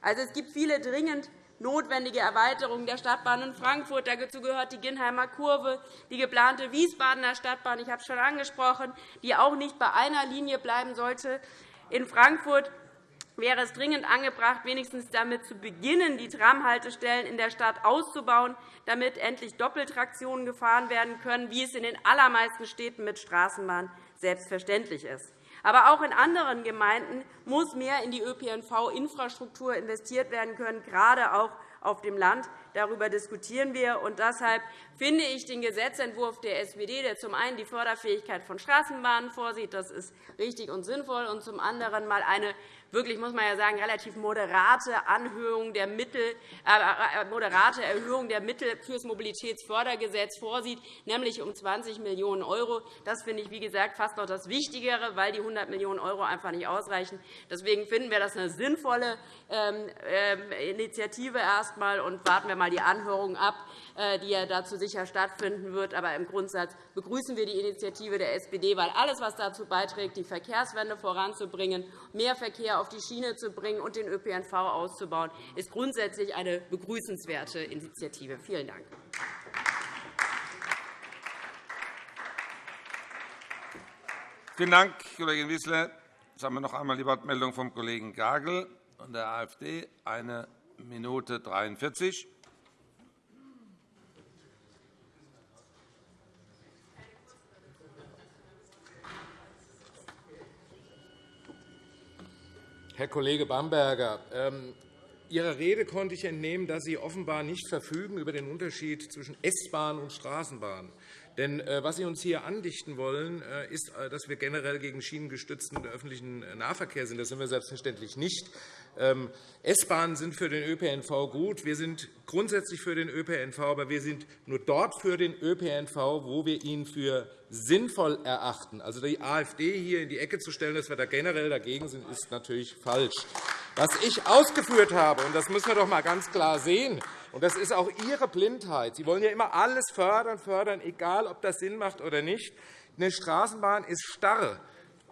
Also, es gibt viele dringend notwendige Erweiterung der Stadtbahn in Frankfurt. Dazu gehört die Ginnheimer Kurve, die geplante Wiesbadener Stadtbahn, ich habe es schon angesprochen, die auch nicht bei einer Linie bleiben sollte. In Frankfurt wäre es dringend angebracht, wenigstens damit zu beginnen, die Tramhaltestellen in der Stadt auszubauen, damit endlich Doppeltraktionen gefahren werden können, wie es in den allermeisten Städten mit Straßenbahn selbstverständlich ist. Aber auch in anderen Gemeinden muss mehr in die ÖPNV-Infrastruktur investiert werden können, gerade auch auf dem Land. Darüber diskutieren wir. Und deshalb finde ich den Gesetzentwurf der SPD, der zum einen die Förderfähigkeit von Straßenbahnen vorsieht, das ist richtig und sinnvoll, und zum anderen mal eine wirklich, muss man ja sagen, relativ moderate Anhöhung der Mittel, äh, äh, moderate Erhöhung der Mittel für das Mobilitätsfördergesetz vorsieht, nämlich um 20 Millionen €. Das finde ich, wie gesagt, fast noch das Wichtigere, weil die 100 Millionen € einfach nicht ausreichen. Deswegen finden wir das eine sinnvolle ähm, äh, Initiative erst einmal und warten wir mal die Anhörung ab, äh, die ja dazu sicher stattfinden wird. Aber im Grundsatz begrüßen wir die Initiative der SPD, weil alles, was dazu beiträgt, die Verkehrswende voranzubringen, mehr Verkehr auf die Schiene zu bringen und den ÖPNV auszubauen, ist grundsätzlich eine begrüßenswerte Initiative. Vielen Dank. Vielen Dank, Kollegin Wissler. Jetzt haben wir noch einmal die Wortmeldung vom Kollegen Gagel. und der AfD eine Minute 43. Herr Kollege Bamberger, ähm, Ihrer Rede konnte ich entnehmen, dass Sie offenbar nicht verfügen über den Unterschied zwischen S-Bahn und Straßenbahn. Denn äh, was Sie uns hier andichten wollen, äh, ist, äh, dass wir generell gegen schienengestützten öffentlichen Nahverkehr sind. Das sind wir selbstverständlich nicht. Ähm, S-Bahnen sind für den ÖPNV gut. Wir sind grundsätzlich für den ÖPNV, aber wir sind nur dort für den ÖPNV, wo wir ihn für sinnvoll erachten. Also die AfD hier in die Ecke zu stellen, dass wir da generell dagegen sind, ist natürlich falsch. Was ich ausgeführt habe, und das müssen wir doch einmal ganz klar sehen, und das ist auch Ihre Blindheit. Sie wollen ja immer alles fördern, fördern, egal ob das Sinn macht oder nicht. Eine Straßenbahn ist starr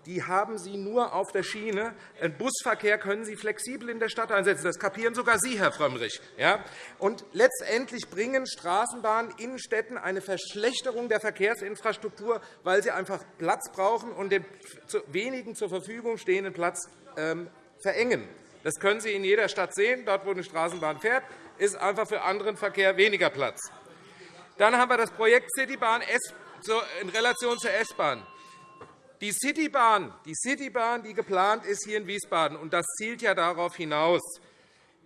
die haben Sie nur auf der Schiene. Den Busverkehr können Sie flexibel in der Stadt einsetzen. Das kapieren sogar Sie, Herr Frömmrich. Ja? Und letztendlich bringen Straßenbahnen in Städten eine Verschlechterung der Verkehrsinfrastruktur, weil sie einfach Platz brauchen und den wenigen zur Verfügung stehenden Platz ähm, verengen. Das können Sie in jeder Stadt sehen. Dort, wo eine Straßenbahn fährt, ist einfach für anderen Verkehr weniger Platz. Dann haben wir das Projekt Citybahn in Relation zur S-Bahn. Die Citybahn, die Citybahn, die geplant ist hier in Wiesbaden, und das zielt ja darauf hinaus,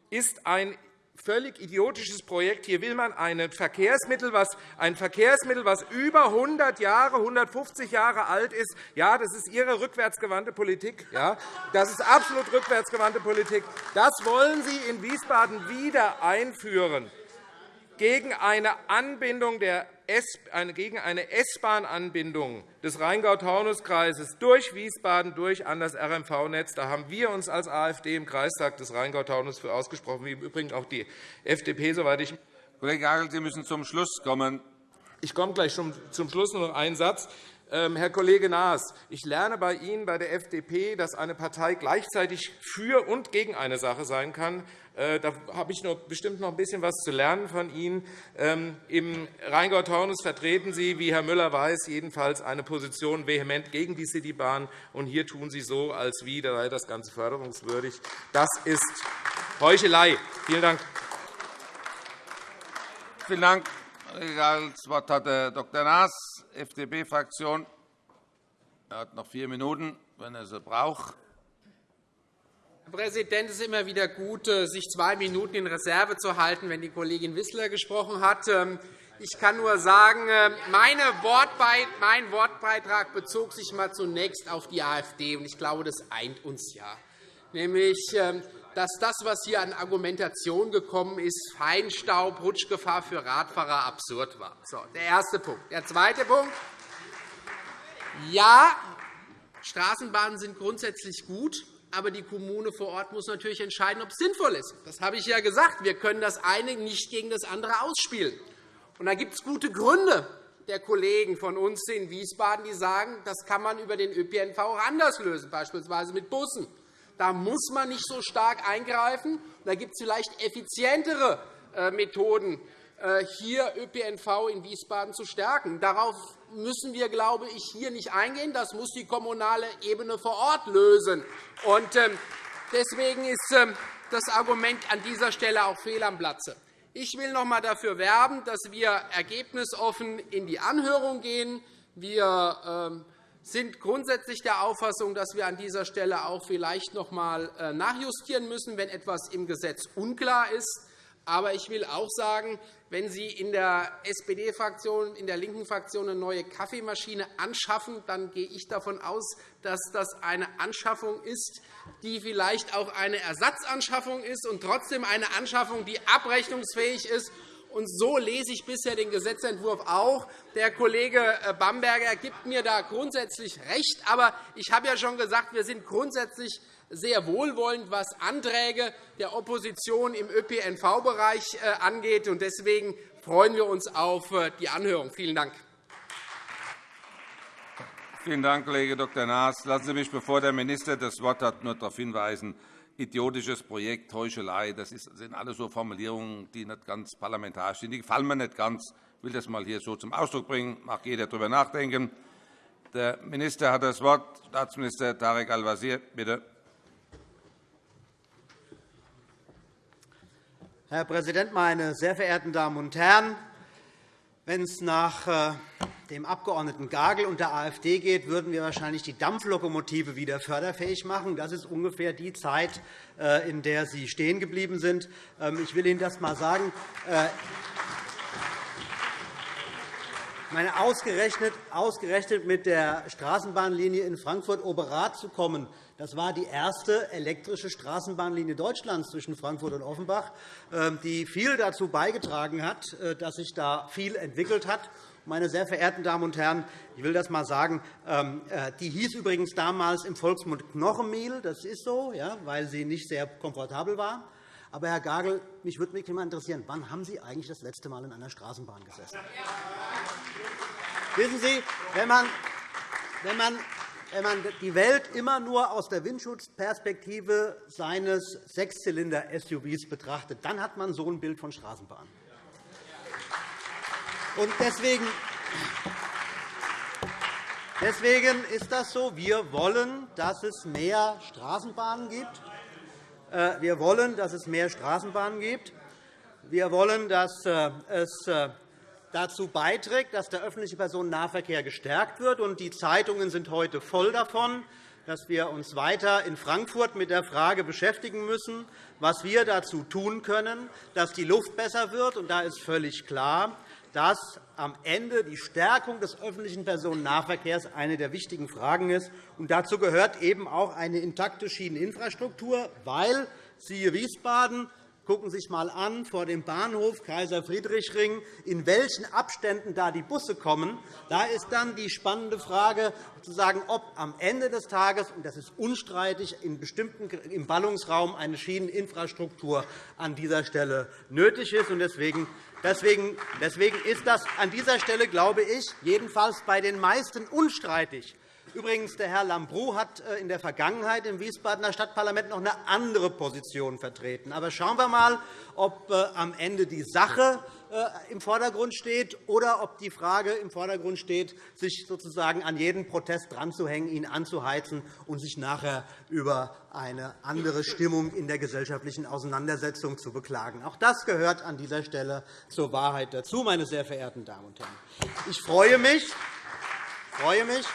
ist ein völlig idiotisches Projekt. Hier will man ein Verkehrsmittel, was, ein Verkehrsmittel, was über 100 Jahre, 150 Jahre alt ist. Ja, das ist Ihre rückwärtsgewandte Politik. Ja, das ist absolut rückwärtsgewandte Politik. Das wollen Sie in Wiesbaden wieder einführen gegen eine Anbindung der gegen eine S-Bahn-Anbindung des Rheingau-Taunus-Kreises durch Wiesbaden durch an das RMV-Netz. Da haben wir uns als AfD im Kreistag des Rheingau-Taunus für ausgesprochen, wie im Übrigen auch die FDP, soweit ich Kollege Hagel, Sie müssen zum Schluss kommen. Ich komme gleich zum Schluss nur noch einen Satz. Ähm, Herr Kollege Naas, ich lerne bei Ihnen, bei der FDP, dass eine Partei gleichzeitig für und gegen eine Sache sein kann. Äh, da habe ich bestimmt noch ein bisschen was zu lernen von Ihnen. Ähm, Im Rheingau-Taunus vertreten Sie, wie Herr Müller weiß, jedenfalls eine Position vehement gegen die Citybahn. Und hier tun Sie so, als wie sei das Ganze förderungswürdig. Das ist Heuchelei. Vielen Dank. Vielen Dank. Das Wort hat Dr. Naas, FDP-Fraktion. Er hat noch vier Minuten, wenn er sie braucht. Herr Präsident, es ist immer wieder gut, äh, sich zwei Minuten in Reserve zu halten, wenn die Kollegin Wissler gesprochen hat. Ähm, ich kann nur sagen, äh, mein Wortbeitrag bezog sich mal zunächst auf die AfD. Ich glaube, das eint uns ja. Nämlich, ähm, dass das, was hier an Argumentation gekommen ist, Feinstaub, Rutschgefahr für Radfahrer absurd war. So, der erste Punkt. Der zweite Punkt. Ja, Straßenbahnen sind grundsätzlich gut, aber die Kommune vor Ort muss natürlich entscheiden, ob es sinnvoll ist. Das habe ich ja gesagt. Wir können das eine nicht gegen das andere ausspielen. Und da gibt es gute Gründe der Kollegen von uns in Wiesbaden, die sagen, das kann man über den ÖPNV auch anders lösen, beispielsweise mit Bussen. Da muss man nicht so stark eingreifen. Da gibt es vielleicht effizientere äh, Methoden, hier ÖPNV in Wiesbaden zu stärken. Darauf müssen wir, glaube ich, hier nicht eingehen. Das muss die kommunale Ebene vor Ort lösen. Ähm, deswegen ist ähm, das Argument an dieser Stelle auch fehl am Platze. Ich will noch einmal dafür werben, dass wir ergebnisoffen in die Anhörung gehen. Wir ähm, sind grundsätzlich der Auffassung, dass wir an dieser Stelle auch vielleicht noch einmal äh, nachjustieren müssen, wenn etwas im Gesetz unklar ist. Aber ich will auch sagen, wenn Sie in der SPD-Fraktion, in der linken Fraktion eine neue Kaffeemaschine anschaffen, dann gehe ich davon aus, dass das eine Anschaffung ist, die vielleicht auch eine Ersatzanschaffung ist und trotzdem eine Anschaffung, die abrechnungsfähig ist und so lese ich bisher den Gesetzentwurf auch. Der Kollege äh, Bamberger gibt mir da grundsätzlich recht. Aber ich habe ja schon gesagt, wir sind grundsätzlich sehr wohlwollend, was Anträge der Opposition im ÖPNV-Bereich äh, angeht. Deswegen freuen wir uns auf äh, die Anhörung. Vielen Dank. Vielen Dank, Kollege Dr. Naas. Lassen Sie mich, bevor der Minister das Wort hat, nur darauf hinweisen, idiotisches Projekt, Heuchelei. Das sind alles so Formulierungen, die nicht ganz parlamentarisch sind. Die gefallen mir nicht ganz. Ich will das einmal hier so zum Ausdruck bringen. Mag jeder darüber nachdenken. Der Minister hat das Wort. Staatsminister Tarek Al-Wazir, bitte. Herr Präsident, meine sehr verehrten Damen und Herren! Wenn es nach äh, dem Abg. Gagel und der AfD geht, würden wir wahrscheinlich die Dampflokomotive wieder förderfähig machen. Das ist ungefähr die Zeit, äh, in der Sie stehen geblieben sind. Ähm, ich will Ihnen das einmal sagen. Äh, meine, ausgerechnet, ausgerechnet mit der Straßenbahnlinie in Frankfurt-Oberrath zu kommen, das war die erste elektrische Straßenbahnlinie Deutschlands zwischen Frankfurt und Offenbach, ähm, die viel dazu beigetragen hat, äh, dass sich da viel entwickelt hat. Meine sehr verehrten Damen und Herren, ich will das einmal sagen, ähm, äh, die hieß übrigens damals im Volksmund Knochenmehl. Das ist so, weil sie nicht sehr komfortabel war. Aber, Herr Gagel, mich würde mich immer interessieren, wann haben Sie eigentlich das letzte Mal in einer Straßenbahn gesessen? Wissen Sie, wenn man, wenn man wenn man die Welt immer nur aus der Windschutzperspektive seines Sechszylinder-SUVs betrachtet, dann hat man so ein Bild von Straßenbahn. deswegen, deswegen ist das so. Wir wollen, dass es mehr Straßenbahnen gibt. Äh, wir wollen, dass es mehr Straßenbahnen gibt. Wir wollen, dass äh, es äh, dazu beiträgt, dass der öffentliche Personennahverkehr gestärkt wird. Die Zeitungen sind heute voll davon, dass wir uns weiter in Frankfurt mit der Frage beschäftigen müssen, was wir dazu tun können, dass die Luft besser wird. Da ist völlig klar, dass am Ende die Stärkung des öffentlichen Personennahverkehrs eine der wichtigen Fragen ist. Und dazu gehört eben auch eine intakte Schieneninfrastruktur, weil, siehe Wiesbaden, Gucken Sie sich einmal an, vor dem Bahnhof Kaiser-Friedrich-Ring, in welchen Abständen da die Busse kommen. Da ist dann die spannende Frage, zu sagen, ob am Ende des Tages, und das ist unstreitig, in bestimmten, im Ballungsraum eine Schieneninfrastruktur an dieser Stelle nötig ist. Deswegen Deswegen ist das an dieser Stelle, glaube ich, jedenfalls bei den meisten unstreitig. Übrigens, der Herr Lambrou hat äh, in der Vergangenheit im Wiesbadener Stadtparlament noch eine andere Position vertreten. Aber schauen wir einmal, ob äh, am Ende die Sache äh, im Vordergrund steht oder ob die Frage im Vordergrund steht, sich sozusagen an jeden Protest dranzuhängen, ihn anzuheizen und sich nachher über eine andere Stimmung in der gesellschaftlichen Auseinandersetzung zu beklagen. Auch das gehört an dieser Stelle zur Wahrheit dazu, meine sehr verehrten Damen und Herren. Ich freue mich, freue mich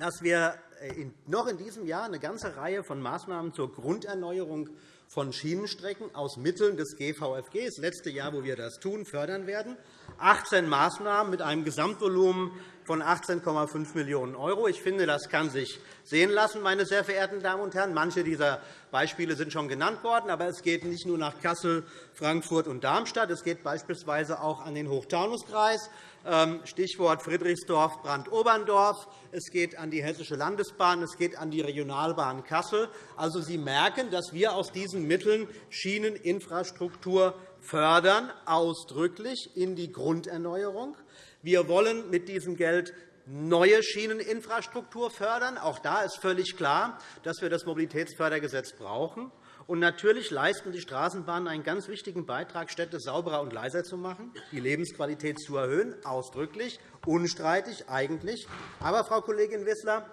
dass wir äh, noch in diesem Jahr eine ganze Reihe von Maßnahmen zur Grunderneuerung von Schienenstrecken aus Mitteln des GVFG, das letzte Jahr, wo wir das tun, fördern werden. 18 Maßnahmen mit einem Gesamtvolumen von 18,5 Millionen €. Ich finde, das kann sich sehen lassen, meine sehr verehrten Damen und Herren. Manche dieser Beispiele sind schon genannt worden, aber es geht nicht nur nach Kassel, Frankfurt und Darmstadt. Es geht beispielsweise auch an den Hochtaunuskreis. Ähm, Stichwort Friedrichsdorf, Brandt-Oberndorf. Es geht an die Hessische Landesbahn, es geht an die Regionalbahn Kassel. Also, Sie merken, dass wir aus diesen Mitteln Schieneninfrastruktur fördern, ausdrücklich in die Grunderneuerung. Wir wollen mit diesem Geld neue Schieneninfrastruktur fördern. Auch da ist völlig klar, dass wir das Mobilitätsfördergesetz brauchen. Und natürlich leisten die Straßenbahnen einen ganz wichtigen Beitrag, Städte sauberer und leiser zu machen, die Lebensqualität zu erhöhen, ausdrücklich, unstreitig eigentlich. Aber, Frau Kollegin Wissler,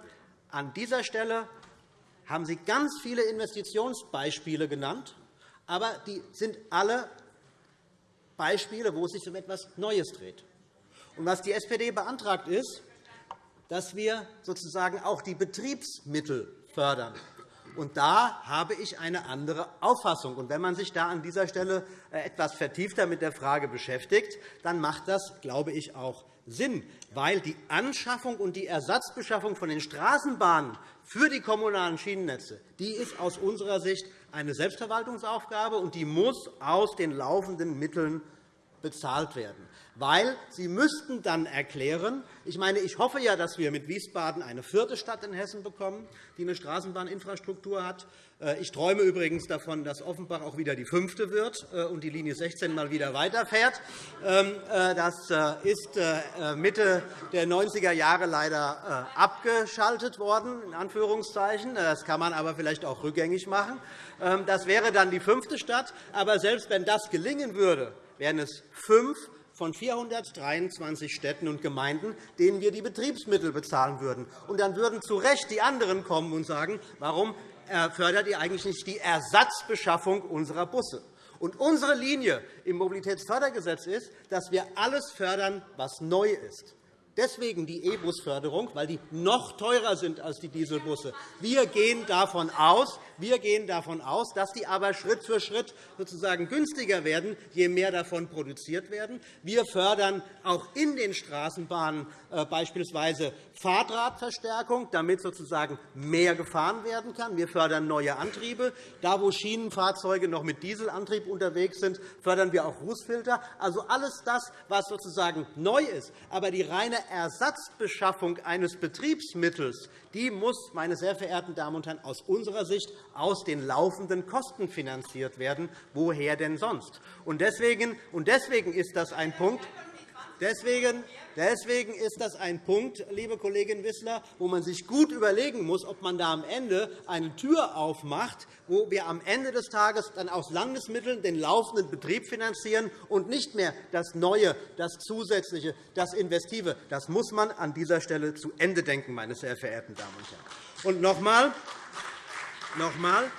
an dieser Stelle haben Sie ganz viele Investitionsbeispiele genannt, aber die sind alle Beispiele, wo es sich um etwas Neues dreht. Und was die SPD beantragt, ist, dass wir sozusagen auch die Betriebsmittel fördern. Und da habe ich eine andere Auffassung. Und wenn man sich da an dieser Stelle äh, etwas vertiefter mit der Frage beschäftigt, dann macht das, glaube ich, auch Sinn, weil die Anschaffung und die Ersatzbeschaffung von den Straßenbahnen für die kommunalen Schienennetze die ist aus unserer Sicht eine Selbstverwaltungsaufgabe, und die muss aus den laufenden Mitteln bezahlt werden weil Sie müssten dann erklären, ich meine, ich hoffe ja, dass wir mit Wiesbaden eine vierte Stadt in Hessen bekommen, die eine Straßenbahninfrastruktur hat. Äh, ich träume übrigens davon, dass Offenbach auch wieder die fünfte wird äh, und die Linie 16 mal wieder weiterfährt. Ähm, äh, das ist Mitte der 90er Jahre leider abgeschaltet worden. In Anführungszeichen. Das kann man aber vielleicht auch rückgängig machen. Ähm, das wäre dann die fünfte Stadt. Aber selbst wenn das gelingen würde, wären es fünf von 423 Städten und Gemeinden, denen wir die Betriebsmittel bezahlen würden. Und dann würden zu Recht die anderen kommen und sagen, warum fördert ihr eigentlich nicht die Ersatzbeschaffung unserer Busse? Und unsere Linie im Mobilitätsfördergesetz ist, dass wir alles fördern, was neu ist. Deswegen die E-Bus-Förderung, weil die noch teurer sind als die Dieselbusse. Wir gehen davon aus, wir gehen davon aus, dass die aber Schritt für Schritt sozusagen günstiger werden, je mehr davon produziert werden. Wir fördern auch in den Straßenbahnen äh, beispielsweise Fahrtradverstärkung, damit sozusagen mehr gefahren werden kann. Wir fördern neue Antriebe. Da, wo Schienenfahrzeuge noch mit Dieselantrieb unterwegs sind, fördern wir auch Rußfilter. Also alles das, was sozusagen neu ist. Aber die reine Ersatzbeschaffung eines Betriebsmittels die muss, meine sehr verehrten Damen und Herren, aus unserer Sicht aus den laufenden Kosten finanziert werden. Woher denn sonst? Deswegen ist das ein Punkt, Deswegen, deswegen ist das ein Punkt, liebe Kollegin Wissler, wo man sich gut überlegen muss, ob man da am Ende eine Tür aufmacht, wo wir am Ende des Tages dann aus Landesmitteln den laufenden Betrieb finanzieren und nicht mehr das Neue, das Zusätzliche, das Investive. Das muss man an dieser Stelle zu Ende denken, meine sehr verehrten Damen und Herren. Und noch einmal, noch einmal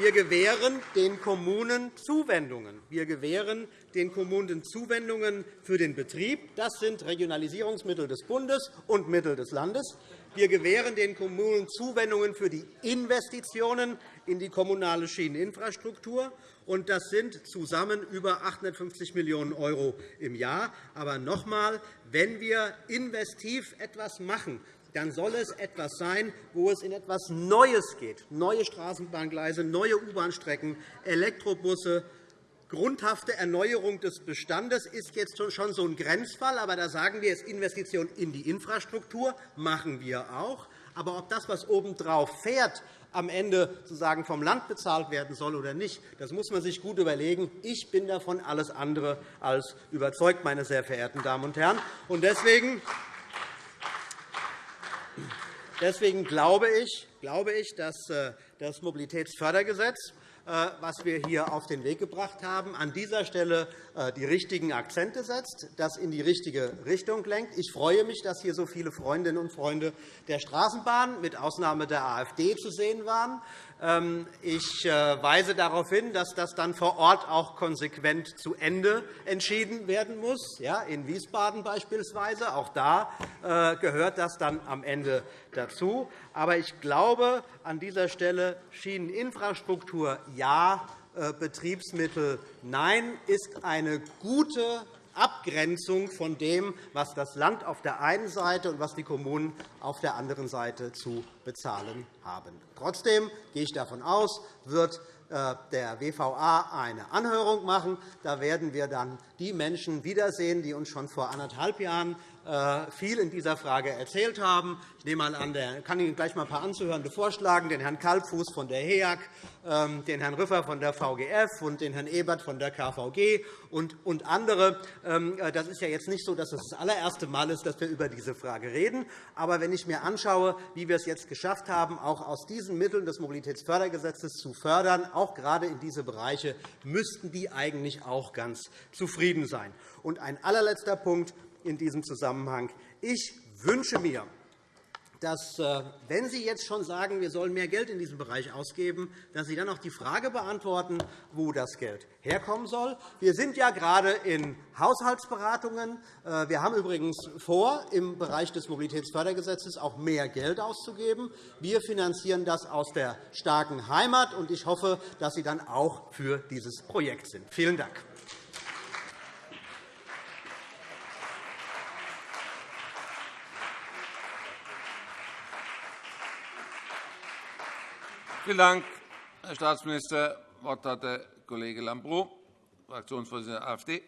wir gewähren den Kommunen Zuwendungen. Wir gewähren den Kommunen Zuwendungen für den Betrieb. Das sind Regionalisierungsmittel des Bundes und Mittel des Landes. Wir gewähren den Kommunen Zuwendungen für die Investitionen in die kommunale Schieneninfrastruktur. Das sind zusammen über 850 Millionen € im Jahr. Aber noch einmal, wenn wir investiv etwas machen, dann soll es etwas sein, wo es in etwas Neues geht, neue Straßenbahngleise, neue U-Bahn-Strecken, Elektrobusse, grundhafte Erneuerung des Bestandes ist jetzt schon so ein Grenzfall. Aber da sagen wir, es Investition in die Infrastruktur machen wir auch. Aber ob das, was obendrauf fährt, am Ende sozusagen vom Land bezahlt werden soll oder nicht, das muss man sich gut überlegen. Ich bin davon alles andere als überzeugt, meine sehr verehrten Damen und Herren. Deswegen Deswegen glaube ich, dass äh, das Mobilitätsfördergesetz was wir hier auf den Weg gebracht haben, an dieser Stelle äh, die richtigen Akzente setzt, das in die richtige Richtung lenkt. Ich freue mich, dass hier so viele Freundinnen und Freunde der Straßenbahn mit Ausnahme der AfD zu sehen waren. Ähm, ich äh, weise darauf hin, dass das dann vor Ort auch konsequent zu Ende entschieden werden muss, ja, in Wiesbaden beispielsweise. Auch da äh, gehört das dann am Ende dazu. Aber ich glaube, an dieser Stelle Schieneninfrastruktur ja, äh, Betriebsmittel nein, ist eine gute Abgrenzung von dem, was das Land auf der einen Seite und was die Kommunen auf der anderen Seite zu bezahlen haben. Trotzdem gehe ich davon aus, wird äh, der WVA eine Anhörung machen. Da werden wir dann die Menschen wiedersehen, die uns schon vor anderthalb Jahren viel in dieser Frage erzählt haben. Ich nehme an, der kann Ihnen gleich mal ein paar Anzuhörende vorschlagen, den Herrn Kalbfuß von der HEAG, ähm, den Herrn Rüffer von der VGF und den Herrn Ebert von der KVG und andere. Ähm, äh, das ist ja jetzt nicht so, dass es das allererste Mal ist, dass wir über diese Frage reden. Aber wenn ich mir anschaue, wie wir es jetzt geschafft haben, auch aus diesen Mitteln des Mobilitätsfördergesetzes zu fördern, auch gerade in diese Bereiche, müssten die eigentlich auch ganz zufrieden sein. Und ein allerletzter Punkt in diesem Zusammenhang. Ich wünsche mir, dass, äh, wenn Sie jetzt schon sagen, wir sollen mehr Geld in diesem Bereich ausgeben, dass Sie dann auch die Frage beantworten, wo das Geld herkommen soll. Wir sind ja gerade in Haushaltsberatungen. Äh, wir haben übrigens vor, im Bereich des Mobilitätsfördergesetzes auch mehr Geld auszugeben. Wir finanzieren das aus der starken Heimat, und ich hoffe, dass Sie dann auch für dieses Projekt sind. Vielen Dank. Vielen Dank, Herr Staatsminister. Das Wort hat der Kollege Lambrou, Fraktionsvorsitzender der AfD.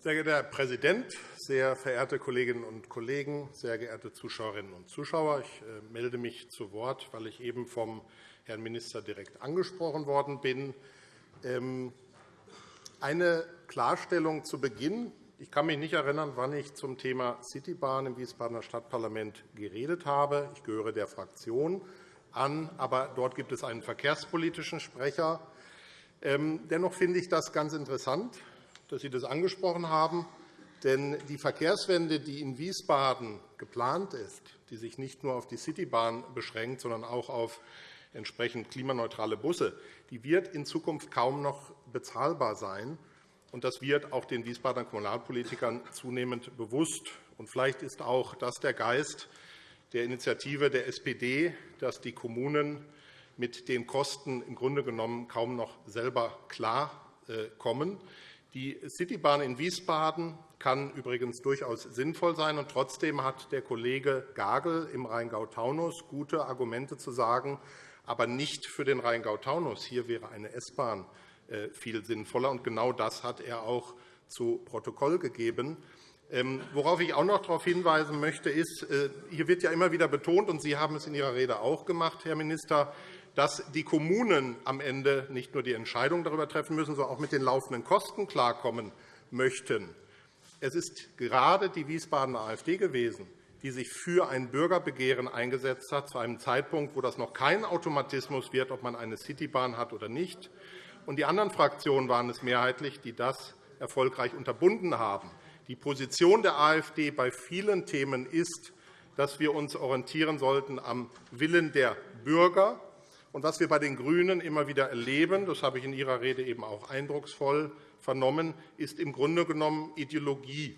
Sehr geehrter Herr Präsident, sehr verehrte Kolleginnen und Kollegen, sehr geehrte Zuschauerinnen und Zuschauer! Ich äh, melde mich zu Wort, weil ich eben vom Herrn Minister direkt angesprochen worden bin. Ähm, eine Klarstellung zu Beginn. Ich kann mich nicht erinnern, wann ich zum Thema Citybahn im Wiesbadener Stadtparlament geredet habe. Ich gehöre der Fraktion an, aber dort gibt es einen verkehrspolitischen Sprecher. Ähm, dennoch finde ich das ganz interessant, dass Sie das angesprochen haben. Denn die Verkehrswende, die in Wiesbaden geplant ist, die sich nicht nur auf die Citybahn beschränkt, sondern auch auf entsprechend klimaneutrale Busse, die wird in Zukunft kaum noch bezahlbar sein. Und das wird auch den Wiesbadener Kommunalpolitikern zunehmend bewusst. Und vielleicht ist auch das der Geist der Initiative der SPD, dass die Kommunen mit den Kosten im Grunde genommen kaum noch selber klarkommen. Die Citybahn in Wiesbaden kann übrigens durchaus sinnvoll sein. Und trotzdem hat der Kollege Gagel im Rheingau-Taunus gute Argumente zu sagen, aber nicht für den Rheingau-Taunus. Hier wäre eine S-Bahn äh, viel sinnvoller. Und genau das hat er auch zu Protokoll gegeben. Ähm, worauf ich auch noch darauf hinweisen möchte, ist, äh, hier wird ja immer wieder betont, und Sie haben es in Ihrer Rede auch gemacht, Herr Minister, dass die Kommunen am Ende nicht nur die Entscheidung darüber treffen müssen, sondern auch mit den laufenden Kosten klarkommen möchten. Es ist gerade die Wiesbadener AfD gewesen, die sich für ein Bürgerbegehren eingesetzt hat, zu einem Zeitpunkt, wo das noch kein Automatismus wird, ob man eine Citybahn hat oder nicht. Und die anderen Fraktionen waren es mehrheitlich, die das erfolgreich unterbunden haben. Die Position der AfD bei vielen Themen ist, dass wir uns orientieren sollten am Willen der Bürger. Und was wir bei den GRÜNEN immer wieder erleben, das habe ich in Ihrer Rede eben auch eindrucksvoll vernommen, ist im Grunde genommen Ideologie.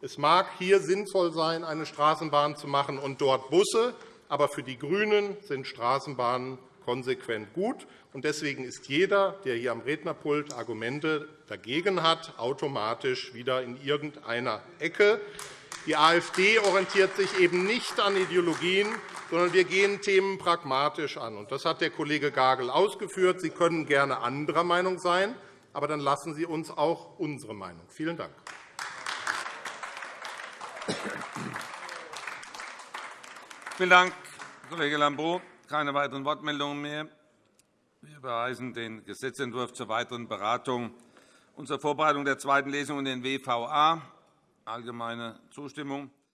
Es mag hier sinnvoll sein, eine Straßenbahn zu machen und dort Busse, aber für die GRÜNEN sind Straßenbahnen konsequent gut. Deswegen ist jeder, der hier am Rednerpult Argumente dagegen hat, automatisch wieder in irgendeiner Ecke. Die AfD orientiert sich eben nicht an Ideologien, sondern wir gehen Themen pragmatisch an. Das hat der Kollege Gagel ausgeführt. Sie können gerne anderer Meinung sein, aber dann lassen Sie uns auch unsere Meinung. Vielen Dank. Vielen Dank, Kollege Lambrou. Keine weiteren Wortmeldungen mehr. Wir überweisen den Gesetzentwurf zur weiteren Beratung und zur Vorbereitung der zweiten Lesung in den WVA. Allgemeine Zustimmung.